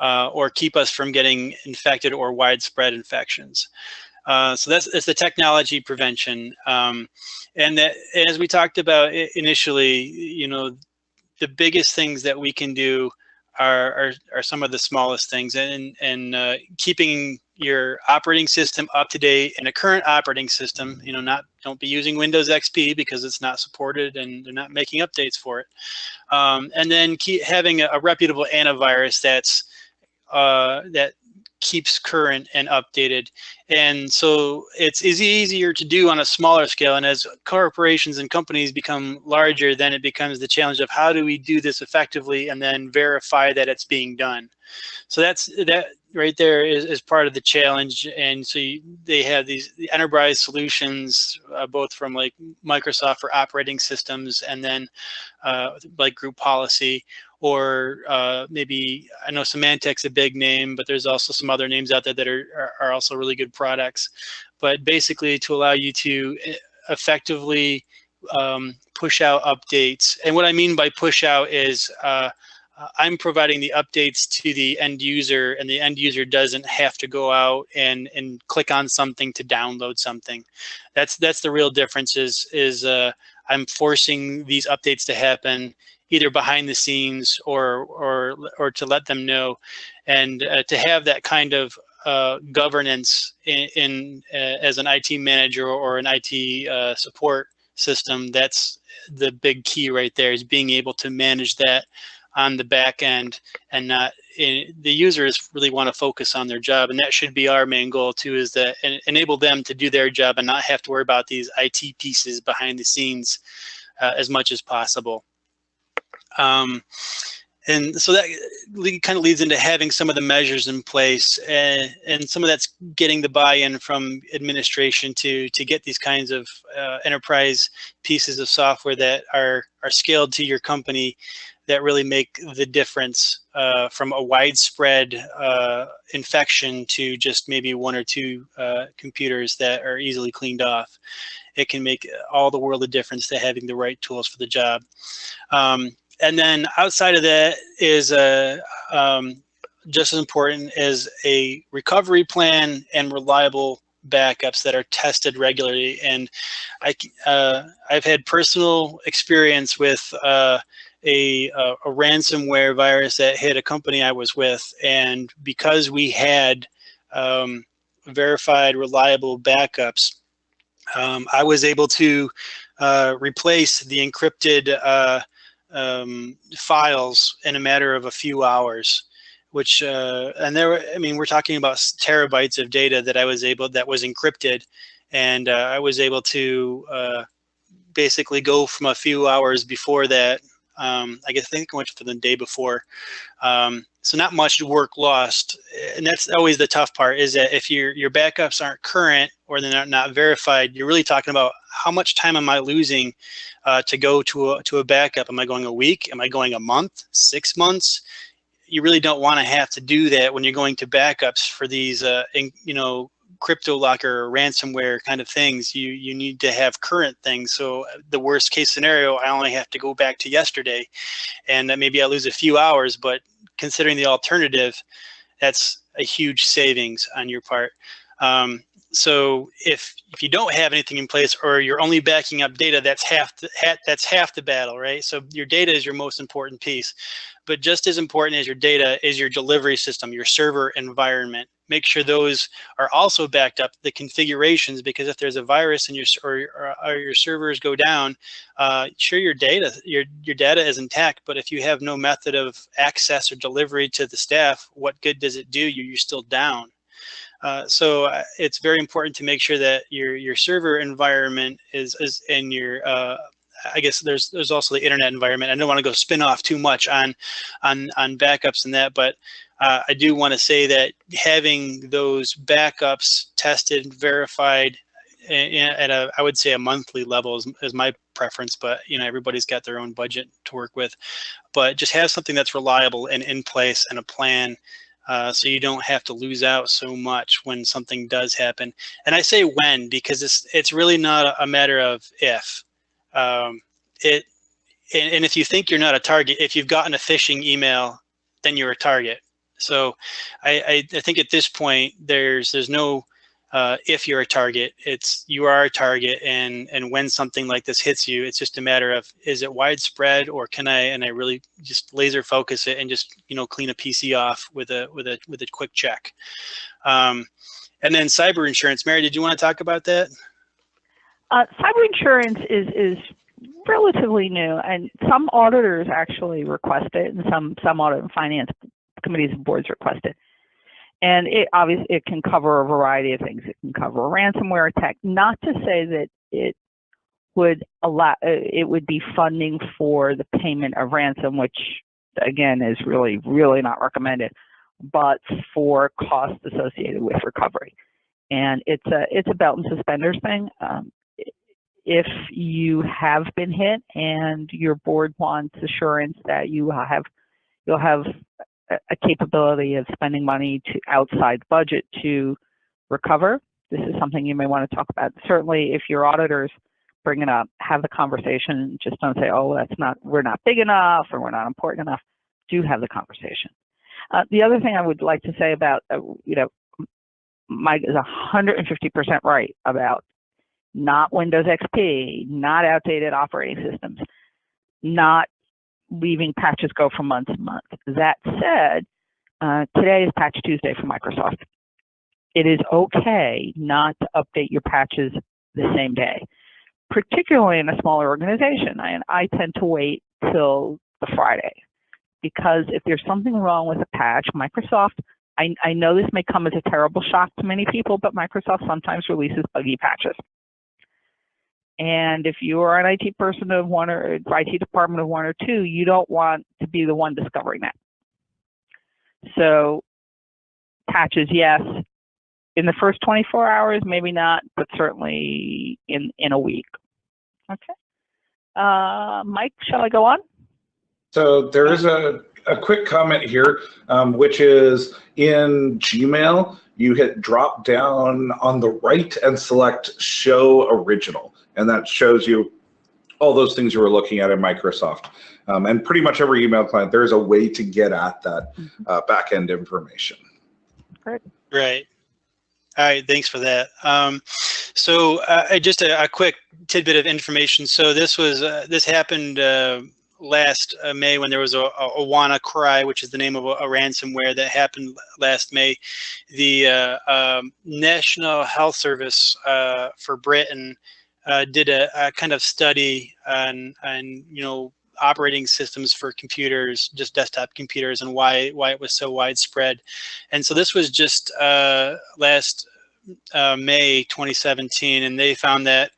uh, or keep us from getting infected or widespread infections. Uh, so that's, that's the technology prevention. Um, and that, as we talked about initially, you know, the biggest things that we can do are, are, are some of the smallest things and, and uh, keeping your operating system up to date in a current operating system, you know, not don't be using Windows XP because it's not supported and they're not making updates for it. Um, and then keep having a, a reputable antivirus that's uh, that keeps current and updated. And so it's is easier to do on a smaller scale. And as corporations and companies become larger, then it becomes the challenge of how do we do this effectively and then verify that it's being done. So that's that right there is, is part of the challenge. And so you, they have these the enterprise solutions, uh, both from like Microsoft for operating systems and then uh, like group policy or uh, maybe I know Symantec's a big name, but there's also some other names out there that are, are, also really good products. But basically to allow you to eh, effectively um, push out updates. And what I mean by push out is uh, I'm providing the updates to the end user and the end user doesn't have to go out and, and click on something to download something. That's that's the real difference is, is uh, I'm forcing these updates to happen either behind the scenes or or or to let them know, and uh, to have that kind of uh, governance in, in uh, as an IT manager or an IT uh, support system. That's the big key right there is being able to manage that on the back end and not in, the users really want to focus on their job and that should be our main goal too is to en enable them to do their job and not have to worry about these IT pieces behind the scenes uh, as much as possible. Um, and so that kind of leads into having some of the measures in place and, and some of that's getting the buy-in from administration to to get these kinds of uh, enterprise pieces of software that are are scaled to your company that really make the difference uh, from a widespread uh, infection to just maybe one or two uh, computers that are easily cleaned off. It can make all the world a difference to having the right tools for the job. Um, and then outside of that is a, um, just as important as a recovery plan and reliable backups that are tested regularly. And I, uh, I've had personal experience with uh, a, a, a, ransomware virus that hit a company I was with. And because we had um, verified reliable backups, um, I was able to uh, replace the encrypted uh, um, files in a matter of a few hours, which, uh, and there were, I mean, we're talking about terabytes of data that I was able, that was encrypted. And uh, I was able to uh, basically go from a few hours before that, um, I guess I think I went for the day before. Um, so not much work lost. And that's always the tough part is that if your, your backups aren't current or they're not, verified, you're really talking about how much time am I losing uh, to go to a, to a backup? Am I going a week? Am I going a month, six months? You really don't want to have to do that when you're going to backups for these, uh, in, you know, crypto locker or ransomware kind of things. You you need to have current things. So uh, the worst case scenario, I only have to go back to yesterday, and maybe I lose a few hours. But considering the alternative, that's a huge savings on your part. Um, so if if you don't have anything in place or you're only backing up data, that's half the, that's half the battle, right? So your data is your most important piece, but just as important as your data is your delivery system, your server environment. Make sure those are also backed up, the configurations, because if there's a virus and your or, or, your servers go down, uh, sure your data your your data is intact, but if you have no method of access or delivery to the staff, what good does it do you? You're still down. Uh, so uh, it's very important to make sure that your your server environment is is in your uh, I guess there's there's also the internet environment. I don't want to go spin off too much on on on backups and that, but uh, I do want to say that having those backups tested, verified at a I would say a monthly level is, is my preference, but you know everybody's got their own budget to work with. But just have something that's reliable and in place and a plan uh, so you don't have to lose out so much when something does happen. And I say when because it's it's really not a matter of if. Um, it and, and if you think you're not a target, if you've gotten a phishing email, then you're a target. So I, I, I think at this point there's there's no uh, if you're a target, it's you are a target, and and when something like this hits you, it's just a matter of is it widespread or can I and I really just laser focus it and just you know clean a PC off with a with a with a quick check. Um, and then cyber insurance, Mary, did you want to talk about that? Uh, cyber insurance is is relatively new, and some auditors actually request it, and some some audit and finance committees and boards request it. And it obviously it can cover a variety of things. It can cover a ransomware attack. Not to say that it would allow uh, it would be funding for the payment of ransom, which again is really really not recommended, but for costs associated with recovery. And it's a it's a belt and suspenders thing. Um, if you have been hit and your board wants assurance that you have you'll have a capability of spending money to outside budget to recover. This is something you may want to talk about. Certainly, if your auditors bring it up, have the conversation. Just don't say, "Oh, that's not we're not big enough or we're not important enough." Do have the conversation. Uh, the other thing I would like to say about, uh, you know, Mike is 150% right about not Windows XP, not outdated operating systems, not leaving patches go from month to month. That said, uh, today is Patch Tuesday for Microsoft. It is okay not to update your patches the same day, particularly in a smaller organization. I, I tend to wait till the Friday because if there's something wrong with a patch, Microsoft, I, I know this may come as a terrible shock to many people, but Microsoft sometimes releases buggy patches. And if you are an IT person of one or IT department of one or two, you don't want to be the one discovering that. So patches, yes. In the first 24 hours, maybe not, but certainly in, in a week. Okay. Uh, Mike, shall I go on? So there is a, a quick comment here, um, which is in Gmail, you hit drop down on the right and select show original. And that shows you all those things you were looking at in Microsoft. Um, and pretty much every email client, there's a way to get at that uh, back-end information. Great. Right. All right, thanks for that. Um, so uh, just a, a, quick tidbit of information. So this was uh, this happened uh, last uh, May when there was a, a, WannaCry, which is the name of a, a ransomware that happened last May. The uh, um, National Health Service uh, for Britain did a, a, kind of study on, on you know operating systems for computers, just desktop computers, and why why it was so widespread. And so this was just uh, last uh, May 2017, and they found that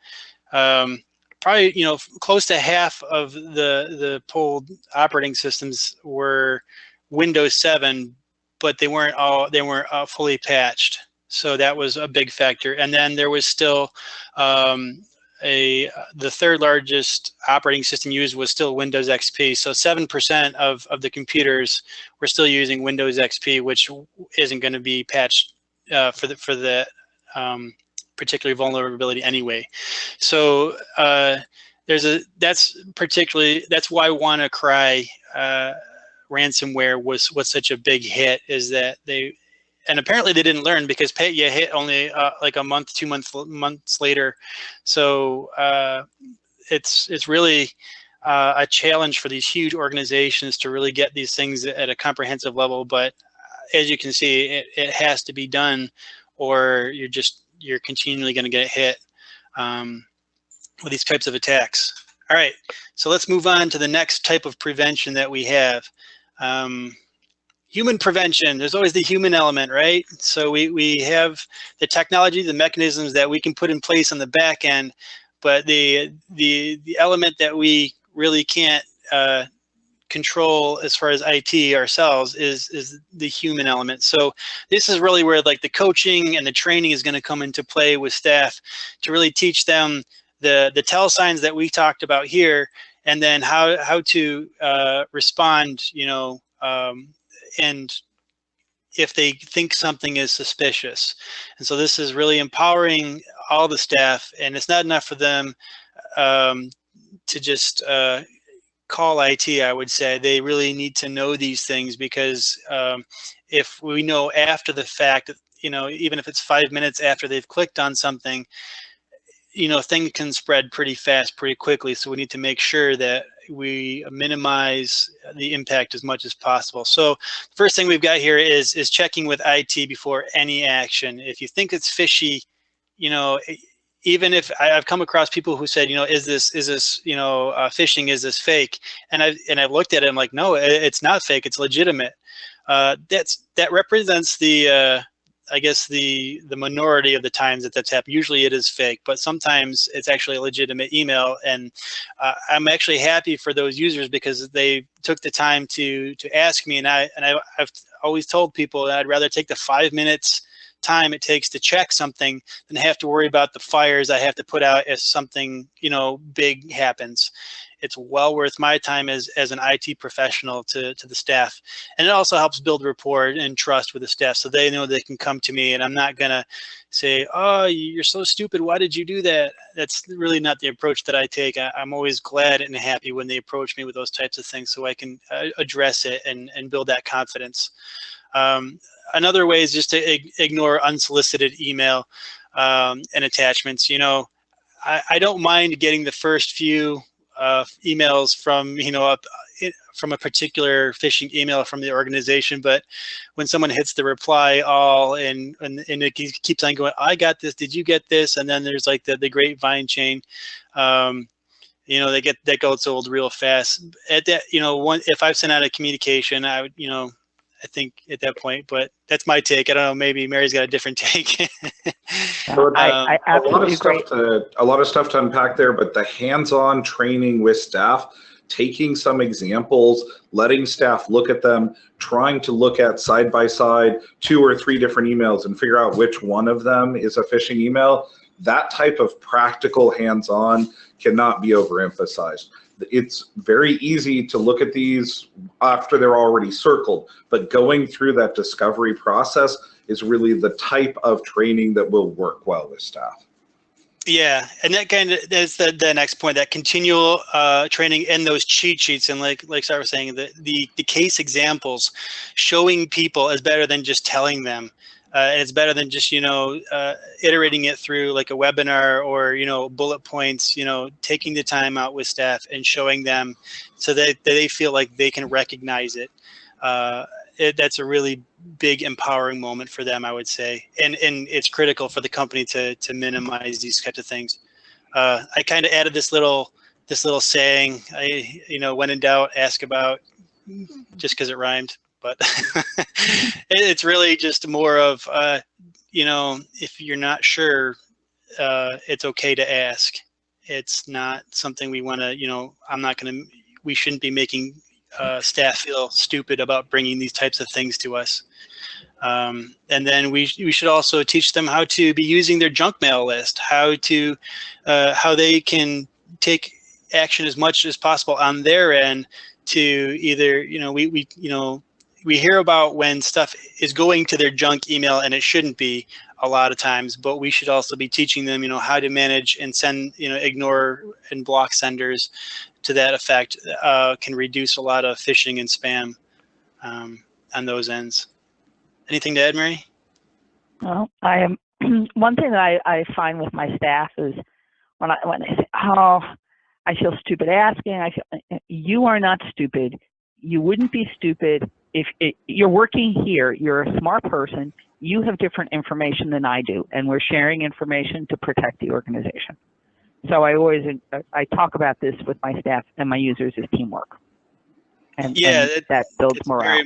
um, probably you know close to half of the the pulled operating systems were Windows 7, but they weren't all they weren't uh, fully patched. So that was a big factor. And then there was still um, a the third largest operating system used was still Windows XP. So 7% of, of the computers were still using Windows XP, which isn't going to be patched uh, for the for the um, particular vulnerability anyway. So uh, there's a that's particularly that's why WannaCry uh, ransomware was was such a big hit is that they and apparently they didn't learn because Petya hit only uh, like a month, two months months later. So uh, it's it's really uh, a challenge for these huge organizations to really get these things at a comprehensive level. But uh, as you can see, it, it has to be done, or you're just you're continually going to get hit um, with these types of attacks. All right, so let's move on to the next type of prevention that we have. Um, human prevention, there's always the human element, right? So we, we have the technology, the mechanisms that we can put in place on the back end, but the, the, the element that we really can't uh, control as far as IT ourselves is, is the human element. So this is really where like the coaching and the training is gonna come into play with staff to really teach them the, the tell signs that we talked about here, and then how, how to uh, respond, you know, um, and if they think something is suspicious. And so this is really empowering all the staff and it's not enough for them um, to just uh, call IT, I would say. They really need to know these things because um, if we know after the fact, you know, even if it's five minutes after they've clicked on something, you know, things can spread pretty fast, pretty quickly. So we need to make sure that we minimize the impact as much as possible. So first thing we've got here is, is checking with IT before any action. If you think it's fishy, you know, even if I, have come across people who said, you know, is this, is this, you know, uh, phishing, is this fake? And I've, and I've looked at it, I'm like, no, it's not fake, it's legitimate. Uh, that's, that represents the, uh, I guess the the minority of the times that that's happened. Usually it is fake, but sometimes it's actually a legitimate email. And uh, I'm actually happy for those users because they took the time to to ask me. And I and I, I've always told people that I'd rather take the five minutes time it takes to check something than have to worry about the fires I have to put out if something you know big happens it's well worth my time as, as an IT professional to, to the staff. And it also helps build rapport and trust with the staff so they know they can come to me and I'm not gonna say, oh, you're so stupid, why did you do that? That's really not the approach that I take. I, am always glad and happy when they approach me with those types of things so I can uh, address it and, and build that confidence. Um, another way is just to ignore unsolicited email um, and attachments. You know, I, I don't mind getting the first few uh, emails from, you know, a, from a particular phishing email from the organization, but when someone hits the reply all and, and, and it keeps on going, I got this, did you get this? And then there's like the, the grapevine chain. Um, you know, they get that goes old real fast. At that, you know, one if I've sent out a communication, I would, you know, I think at that point, but that's my take. I don't know. Maybe Mary's got a different take. So Um, I a lot of absolutely agree. to a lot of stuff to unpack there, but the hands-on training with staff, taking some examples, letting staff look at them, trying to look at side by side two or three different emails and figure out which one of them is a phishing email. That type of practical hands-on cannot be overemphasized. It's very easy to look at these after they're already circled, but going through that discovery process is really the type of training that will work well with staff. Yeah, and that kind of that's the, the next point. That continual uh, training and those cheat sheets, and like like Sarah was saying, the, the the case examples, showing people is better than just telling them. Uh, and it's better than just you know uh, iterating it through like a webinar or you know bullet points. You know, taking the time out with staff and showing them so that, they feel like they can recognize it. Uh, it, that's a really big empowering moment for them, I would say, and and it's critical for the company to to minimize these types of things. Uh, I kind of added this little this little saying. I you know when in doubt, ask about, just because it rhymed. But it's really just more of uh, you know if you're not sure, uh, it's okay to ask. It's not something we want to you know. I'm not going to. We shouldn't be making uh, staff feel stupid about bringing these types of things to us. Um, and then we, we should also teach them how to be using their junk mail list, how to, uh, how they can take action as much as possible on their end to either, you know, we, we, you know, we hear about when stuff is going to their junk email and it shouldn't be a lot of times, but we should also be teaching them, you know, how to manage and send, you know, ignore and block senders to that effect uh, can reduce a lot of phishing and spam um, on those ends. Anything to add, Mary? Well, I am, one thing that I, I find with my staff is when I, when they say, oh, I feel stupid asking, I feel, you are not stupid. You wouldn't be stupid if it, you're working here, you're a smart person, you have different information than I do, and we're sharing information to protect the organization. So I always, I talk about this with my staff and my users as teamwork. And, Yeah, and it- that builds morale.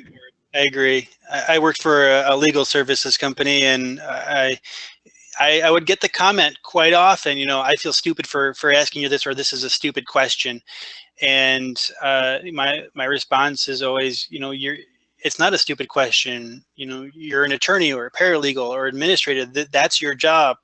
I agree. I, I worked for a, a legal services company, and I, I, I would get the comment quite often. You know, I feel stupid for for asking you this, or this is a stupid question. And uh, my my response is always, you know, you're. It's not a stupid question. You know, you're an attorney or a paralegal or administrator. That that's your job.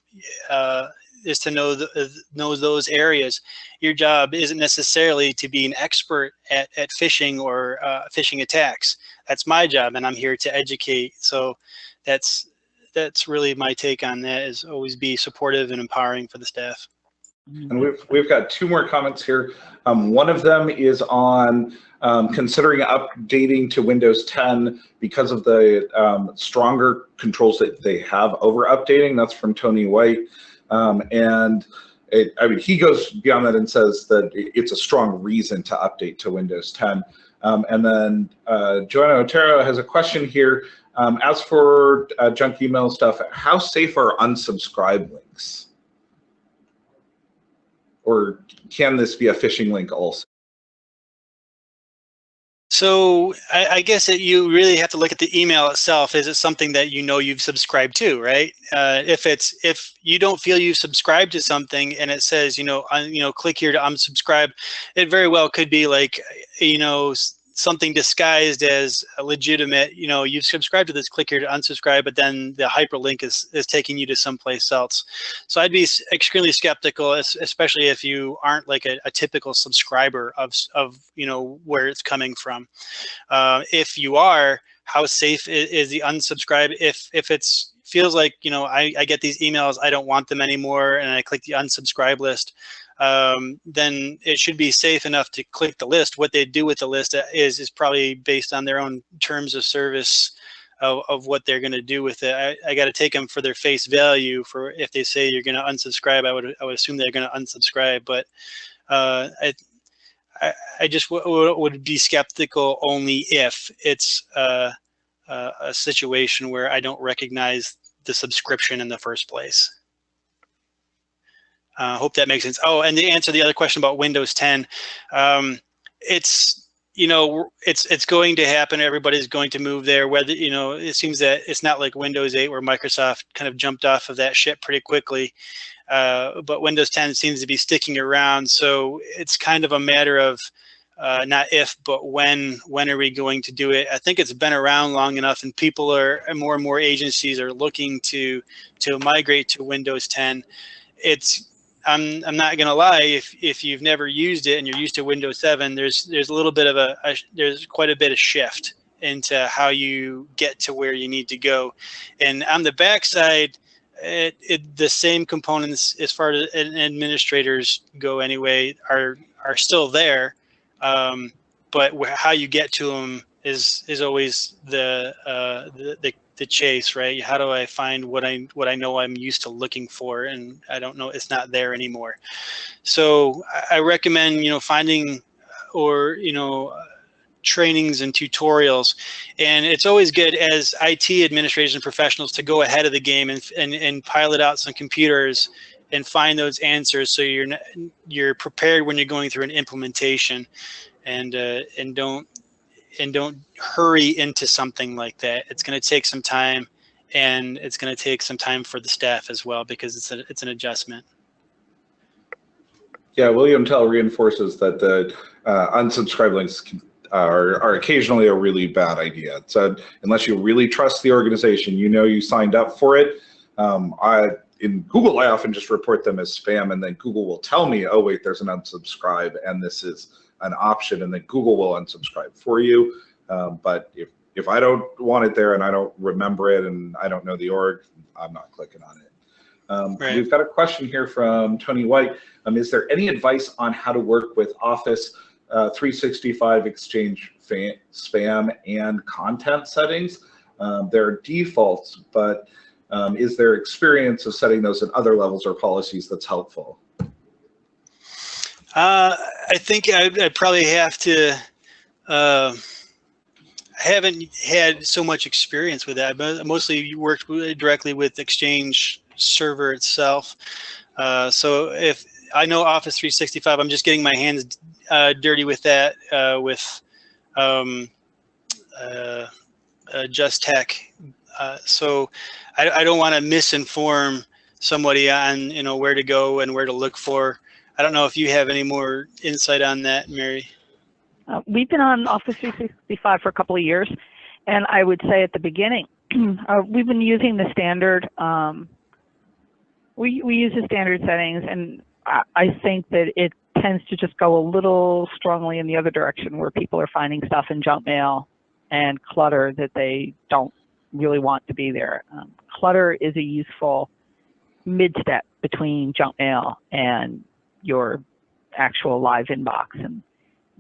Uh, is to know the, know those areas. Your job isn't necessarily to be an expert at, at phishing or uh, phishing attacks. That's my job, and I'm here to educate. So that's that's really my take on that. Is always be supportive and empowering for the staff. And we've we've got two more comments here. Um, one of them is on um, considering updating to Windows 10 because of the um, stronger controls that they have over updating. That's from Tony White. Um, and it, I mean, he goes beyond that and says that it's a strong reason to update to Windows 10. Um, and then uh, Joanna Otero has a question here. Um, as for uh, junk email stuff, how safe are unsubscribe links? Or can this be a phishing link also? So I, I guess that you really have to look at the email itself. Is it something that you know you've subscribed to, right? Uh, if it's if you don't feel you've subscribed to something and it says you know you know click here to unsubscribe, it very well could be like you know something disguised as legitimate. You know you've subscribed to this, click here to unsubscribe, but then the hyperlink is is taking you to someplace else. So I'd be extremely skeptical, especially if you aren't like a, a typical subscriber of of you know where it's coming from. Uh, if you are, how safe is, is, the unsubscribe? If if it's feels like you know I, I get these emails, I don't want them anymore, and I click the unsubscribe list, um, then it should be safe enough to click the list. What they do with the list is is probably based on their own terms of service. Of, of what they're going to do with it, I, I got to take them for their face value. For if they say you're going to unsubscribe, I would I would assume they're going to unsubscribe. But uh, I, I, I just would be skeptical only if it's uh, uh, a situation where I don't recognize the subscription in the first place. Uh, I hope that makes sense. Oh, and to answer the other question about Windows 10, um, it's you know it's it's going to happen. Everybody's going to move there. Whether you know, it seems that it's not like Windows 8 where Microsoft kind of jumped off of that ship pretty quickly. Uh, but Windows 10 seems to be sticking around, so it's kind of a matter of uh, not if, but when, when are we going to do it? I think it's been around long enough and people are, and more and more agencies are looking to, to migrate to Windows 10. It's, I'm, I'm not gonna lie, if, if you've never used it and you're used to Windows 7, there's, there's a little bit of a, a there's quite a bit of shift into how you get to where you need to go. And on the backside, it, it, the same components as far as administrators go anyway are are still there um, but how you get to them is is always the, uh, the, the the chase, right? How do I find what I what I know I'm used to looking for, and I don't know it's not there anymore. So I recommend you know finding or you know trainings and tutorials, and it's always good as IT administrators and professionals to go ahead of the game and and, and pilot out some computers and find those answers so you're you're prepared when you're going through an implementation and uh, and don't and don't hurry into something like that. It's going to take some time and it's going to take some time for the staff as well because it's a, it's an adjustment. Yeah william tell reinforces that the uh, unsubscribe links can, are, are occasionally a really bad idea. So unless you really trust the organization you know you signed up for it um, I, in Google, I often just report them as spam and then Google will tell me, oh wait, there's an unsubscribe and this is an option and then Google will unsubscribe for you. Um, but if, if I don't want it there and I don't remember it and I don't know the org, I'm not clicking on it. Um, right. We've got a question here from Tony White. Um, is there any advice on how to work with Office uh, 365 Exchange spam and content settings? Um, there are defaults, but um, is there experience of setting those at other levels or policies that's helpful? Uh, I think I, I, probably have to. Uh, I haven't had so much experience with that, but mostly worked directly with Exchange server itself. Uh, so if I know Office 365, I'm just getting my hands uh, dirty with that uh, with um, uh, Just Tech. So I, I don't want to misinform somebody on you know where to go and where to look for. I don't know if you have any more insight on that, Mary. Uh, we've been on Office 365 for a couple of years, and I would say at the beginning, uh, we've been using the standard. Um, we we use the standard settings, and I, I think that it tends to just go a little strongly in the other direction, where people are finding stuff in junk mail and clutter that they don't really want to be there. Um, clutter is a useful mid-step between junk mail and your actual live inbox. And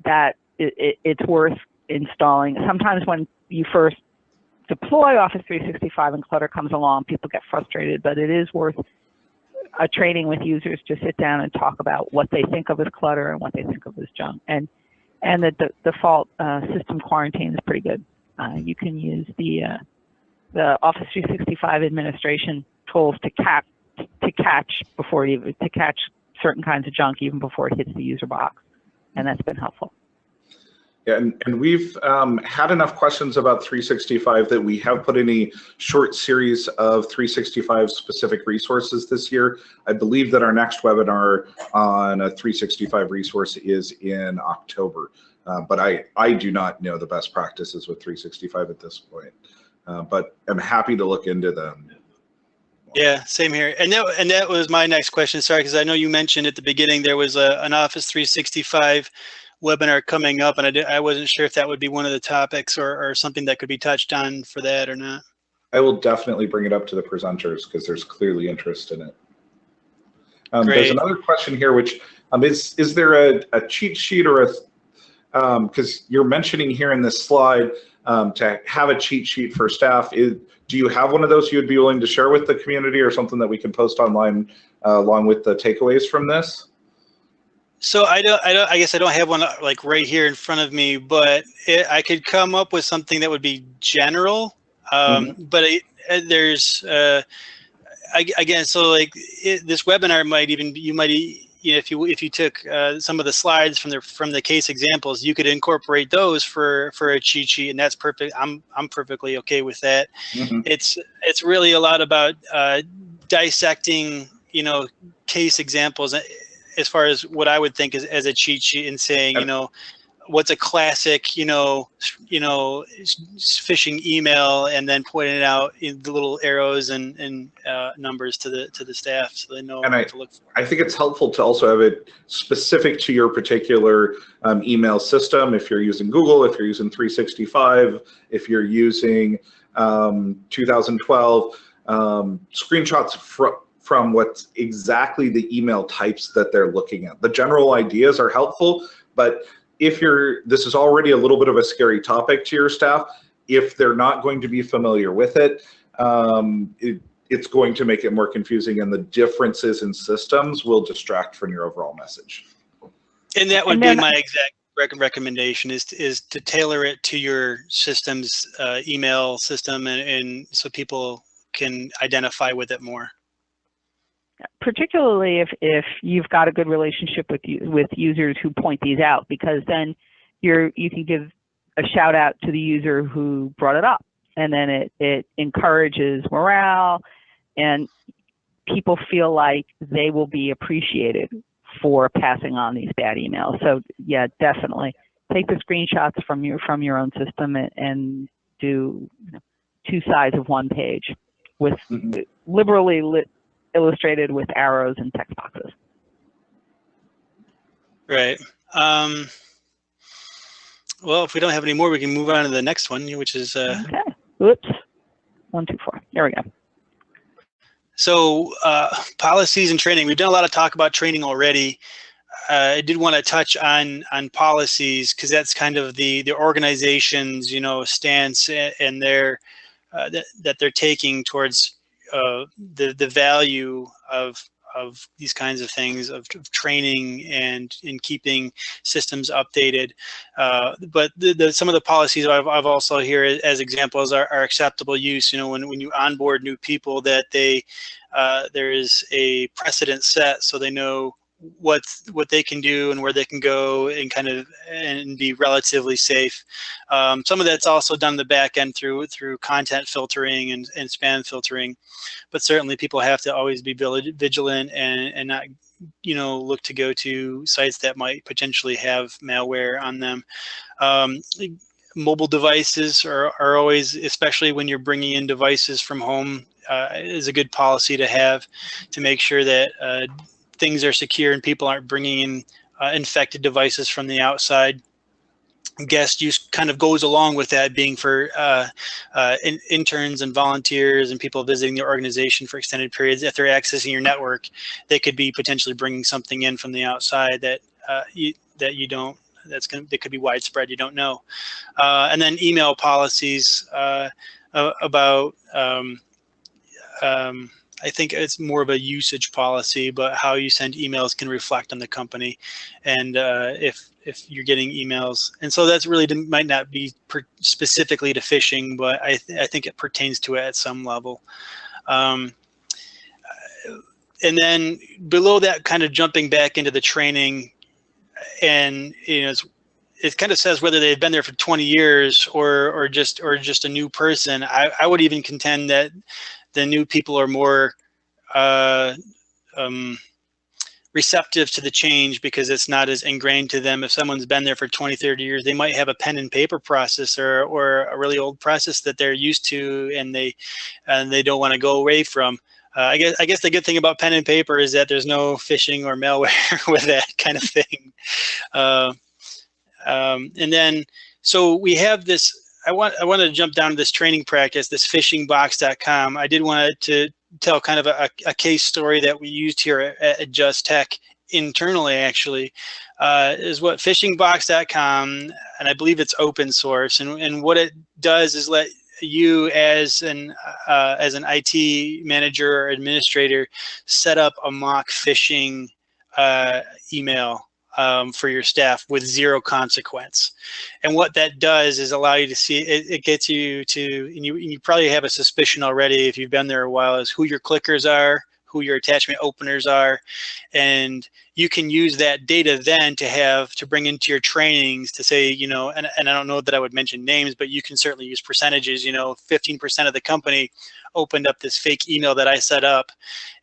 that it, it, it's worth installing. Sometimes when you first deploy Office 365 and clutter comes along, people get frustrated, but it is worth a training with users to sit down and talk about what they think of as clutter and what they think of as junk. And and the, the default uh, system quarantine is pretty good. Uh, you can use the uh, the Office 365 administration tools to cap to catch before you to catch certain kinds of junk even before it hits the user box, and that's been helpful. Yeah, and, and we've um, had enough questions about 365 that we have put in a short series of 365 specific resources this year. I believe that our next webinar on a 365 resource is in October, uh, but I, I do not know the best practices with 365 at this point uh, but I'm happy to look into them. Yeah, same here. And that, and that was my next question. Sorry, because I know you mentioned at the beginning there was a, an Office 365 webinar coming up, and I, did, I wasn't sure if that would be one of the topics or, or something that could be touched on for that or not. I will definitely bring it up to the presenters because there's clearly interest in it. Um, there's another question here, which um, is is there a, a cheat sheet or a because um, you're mentioning here in this slide um, to have a cheat sheet for staff. Is, do you have one of those you would be willing to share with the community or something that we can post online uh, along with the takeaways from this? So I don't, I don't, I guess I don't have one uh, like right here in front of me, but it, I could come up with something that would be general. Um, mm -hmm. But it, uh, there's, uh, I, again, so like it, this webinar might even you might if you if you took uh, some of the slides from the from the case examples, you could incorporate those for for a cheat sheet, and that's perfect. I'm I'm perfectly okay with that. Mm -hmm. It's it's really a lot about uh, dissecting, you know, case examples as far as what I would think is as a cheat sheet and saying, you know, what's a classic, you know, you know, phishing email, and then pointing out the little arrows and, and uh, numbers to the to the staff so they know and what I, to look for. I think it's helpful to also have it specific to your particular um, email system. If you're using Google, if you're using 365, if you're using um, 2012, um, screenshots from from what's exactly the email types that they're looking at. The general ideas are helpful, but if you're, this is already a little bit of a scary topic to your staff, if they're not going to be familiar with it, um, it it's going to make it more confusing and the differences in systems will distract from your overall message. And that would and be my exact recommendation is to, is to tailor it to your system's uh, email system and, and so people can identify with it more particularly if, if you've got a good relationship with you, with users who point these out, because then you're you can give a shout out to the user who brought it up, and then it it encourages morale, and people feel like they will be appreciated for passing on these bad emails. So yeah, definitely take the screenshots from your from your own system and, and do you know, two sides of one page with mm-hmm. liberally lit illustrated with arrows and text boxes. Right. Um, well, if we don't have any more, we can move on to the next one, which is. Uh, okay. Oops. One, two, four. There we go. So uh, policies and training. We've done a lot of talk about training already. Uh, I did want to touch on on policies because that's kind of the the organization's you know stance and their uh, that that they're taking towards uh, the the value of of these kinds of things of, of training and in keeping systems updated. Uh, but the, the, some of the policies I've, I've also here as examples are, are, acceptable use. You know, when, when you onboard new people that they, uh, there is a precedent set so they know what what they can do and where they can go and kind of and be relatively safe. Um, some of that's also done the back end through through content filtering and, and spam filtering, but certainly people have to always be vigilant and, and not you know look to go to sites that might potentially have malware on them. Um, mobile devices are, are always, especially when you're bringing in devices from home, uh, is a good policy to have to make sure that uh, things are secure and people aren't bringing in uh, infected devices from the outside. Guest use kind of goes along with that being for uh, uh, in, interns and volunteers and people visiting the organization for extended periods. If they're accessing your network, they could be potentially bringing something in from the outside that uh, you that you don't that's going that could be widespread you don't know uh, and then email policies uh, about um, um, I think it's more of a usage policy, but how you send emails can reflect on the company. And uh, if if you're getting emails, and so that's really might not be specifically to phishing, but I th I think it pertains to it at some level. Um, and then below that, kind of jumping back into the training, and you know, it kind of says whether they've been there for 20 years or or just or just a new person. I, I would even contend that the new people are more uh, um, receptive to the change because it's not as ingrained to them. If someone's been there for 20, 30 years, they might have a pen and paper process or, or a really old process that they're used to and they and they don't want to go away from. Uh, I guess I guess the good thing about pen and paper is that there's no phishing or malware with that kind of thing. Uh, um, and then so we have this I want I wanted to jump down to this training practice, this phishingbox.com. I did want to tell kind of a, a case story that we used here at, at Just Tech internally actually uh, is what phishingbox.com and I believe it's open source and, and what it does is let you as an uh, as an IT manager or administrator set up a mock phishing uh, email um, for your staff with zero consequence. And what that does is allow you to see, it, it gets you to, and you, you probably have a suspicion already if you've been there a while, is who your clickers are, who your attachment openers are, and you can use that data then to have to bring into your trainings to say, you know, and, and I don't know that I would mention names, but you can certainly use percentages, you know, 15% of the company opened up this fake email that I set up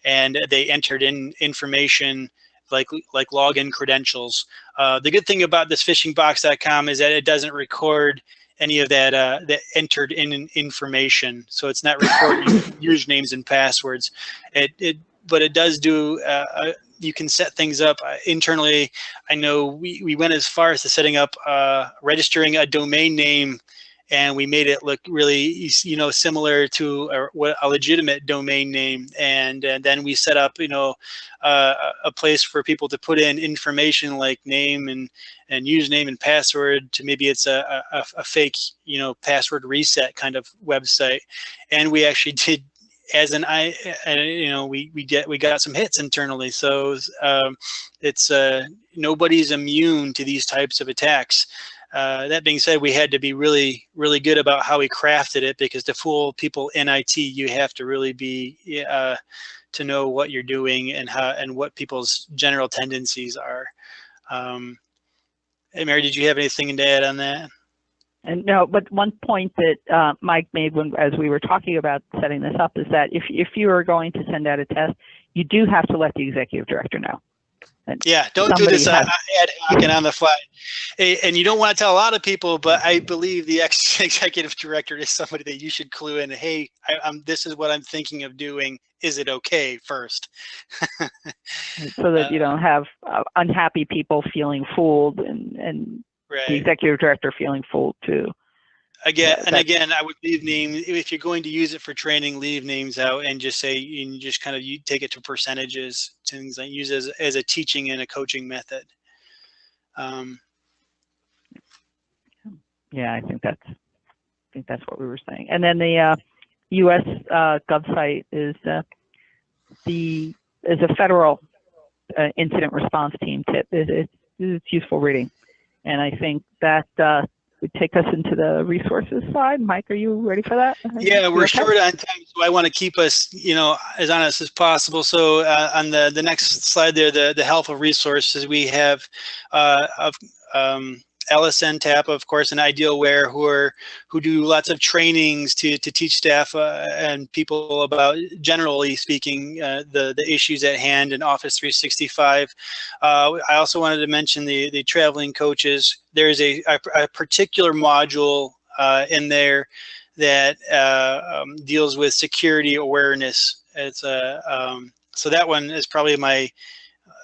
and they entered in information like like login credentials. Uh, the good thing about this phishingbox.com is that it doesn't record any of that uh, that entered in information. So it's not recording usernames and passwords. It, it but it does do. Uh, uh, you can set things up uh, internally. I know we we went as far as to setting up uh, registering a domain name and we made it look really, you know, similar to a, a legitimate domain name. And, and then we set up, you know, uh, a place for people to put in information like name and, and username and password to maybe it's a, a, a fake, you know, password reset kind of website. And we actually did as an I, you know, we we get we got some hits internally. So um, it's uh, nobody's immune to these types of attacks. Uh, that being said, we had to be really, really good about how we crafted it because to fool people in IT, you have to really be uh, to know what you're doing and how and what people's general tendencies are. Um, hey, Mary, did you have anything to add on that? And no, but one point that uh, Mike made when as we were talking about setting this up is that if if you are going to send out a test, you do have to let the executive director know. Yeah, don't do this has, ad hoc and on the fly. And you don't want to tell a lot of people, but I believe the ex executive director is somebody that you should clue in. Hey, I, am this is what I'm thinking of doing. Is it okay first? so that you don't have uh, unhappy people feeling fooled and, and right. the executive director feeling fooled too again yeah, and again i would leave name if you're going to use it for training leave names out and just say you just kind of you take it to percentages things like use as, as a teaching and a coaching method. Um, yeah i think that's i think that's what we were saying. And then the uh, us uh, gov site is uh, the is a federal uh, incident response team tip. It, it, it's useful reading. And i think that would take us into the resources side. Mike, are you ready for that? Yeah, we're okay? short on time, so I want to keep us, you know, as honest as possible. So uh, on the the next slide there, the the helpful resources we have uh, of um, LSNTAP, of course, and Idealware, who are who do lots of trainings to to teach staff uh, and people about, generally speaking, uh, the the issues at hand in Office 365. Uh, I also wanted to mention the the traveling coaches. There's a a, a particular module uh, in there that uh, um, deals with security awareness. It's a um, so that one is probably my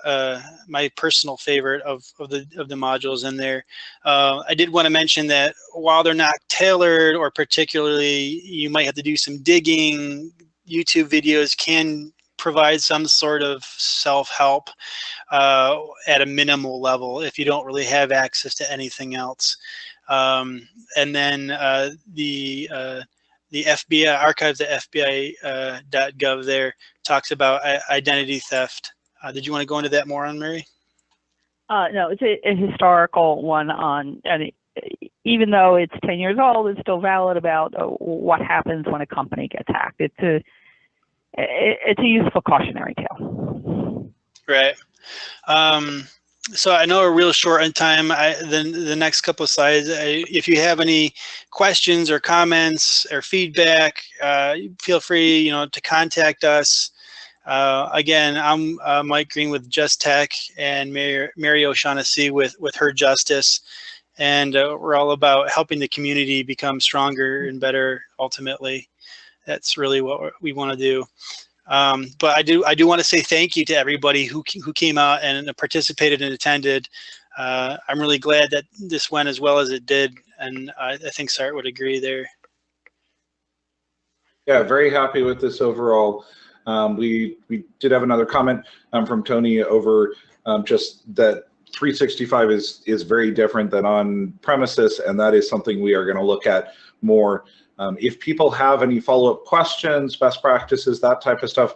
uh, my personal favorite of, of the of the modules in there. Uh, I did want to mention that while they're not tailored or particularly, you might have to do some digging. YouTube videos can provide some sort of self-help uh, at a minimal level if you don't really have access to anything else. Um, and then uh, the uh, the FBI archives at FBI.gov uh, there talks about identity theft uh, did you want to go into that more on Mary? Uh, no, it's a, a, historical one on, and even though it's 10 years old, it's still valid about uh, what happens when a company gets hacked. It's a, it's a useful cautionary tale. Right. Um, so I know we're real short on time. I, the, the next couple of slides, I, if you have any questions or comments or feedback, uh, feel free, you know, to contact us. Uh, again, I'm uh, Mike Green with Just Tech and Mary, Mary O'Shaughnessy with, with Her Justice. And uh, we're all about helping the community become stronger and better ultimately. That's really what we want to do. Um, but I do I do want to say thank you to everybody who, who came out and participated and attended. Uh, I'm really glad that this went as well as it did. And I, I think Sart would agree there. Yeah, very happy with this overall. Um, we, we did have another comment um, from Tony over um, just that 365 is, is very different than on premises, and that is something we are going to look at more. Um, if people have any follow-up questions, best practices, that type of stuff,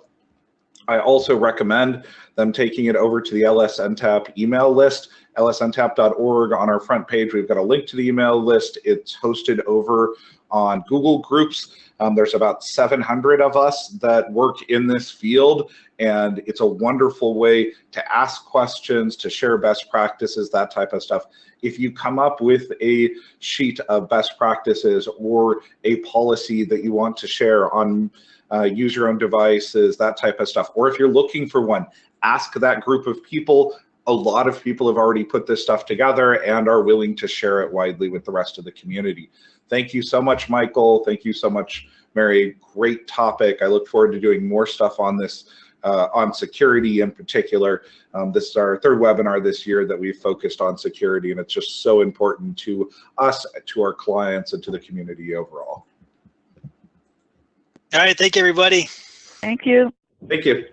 I also recommend them taking it over to the LSNTAP email list, lsntap.org. On our front page, we've got a link to the email list. It's hosted over on Google Groups. Um, there's about 700 of us that work in this field, and it's a wonderful way to ask questions, to share best practices, that type of stuff. If you come up with a sheet of best practices or a policy that you want to share on uh, use your own devices, that type of stuff, or if you're looking for one, ask that group of people. A lot of people have already put this stuff together and are willing to share it widely with the rest of the community. Thank you so much, Michael. Thank you so much, Mary. Great topic. I look forward to doing more stuff on this, uh, on security in particular. Um, this is our third webinar this year that we've focused on security, and it's just so important to us, to our clients, and to the community overall. All right. Thank you, everybody. Thank you. Thank you.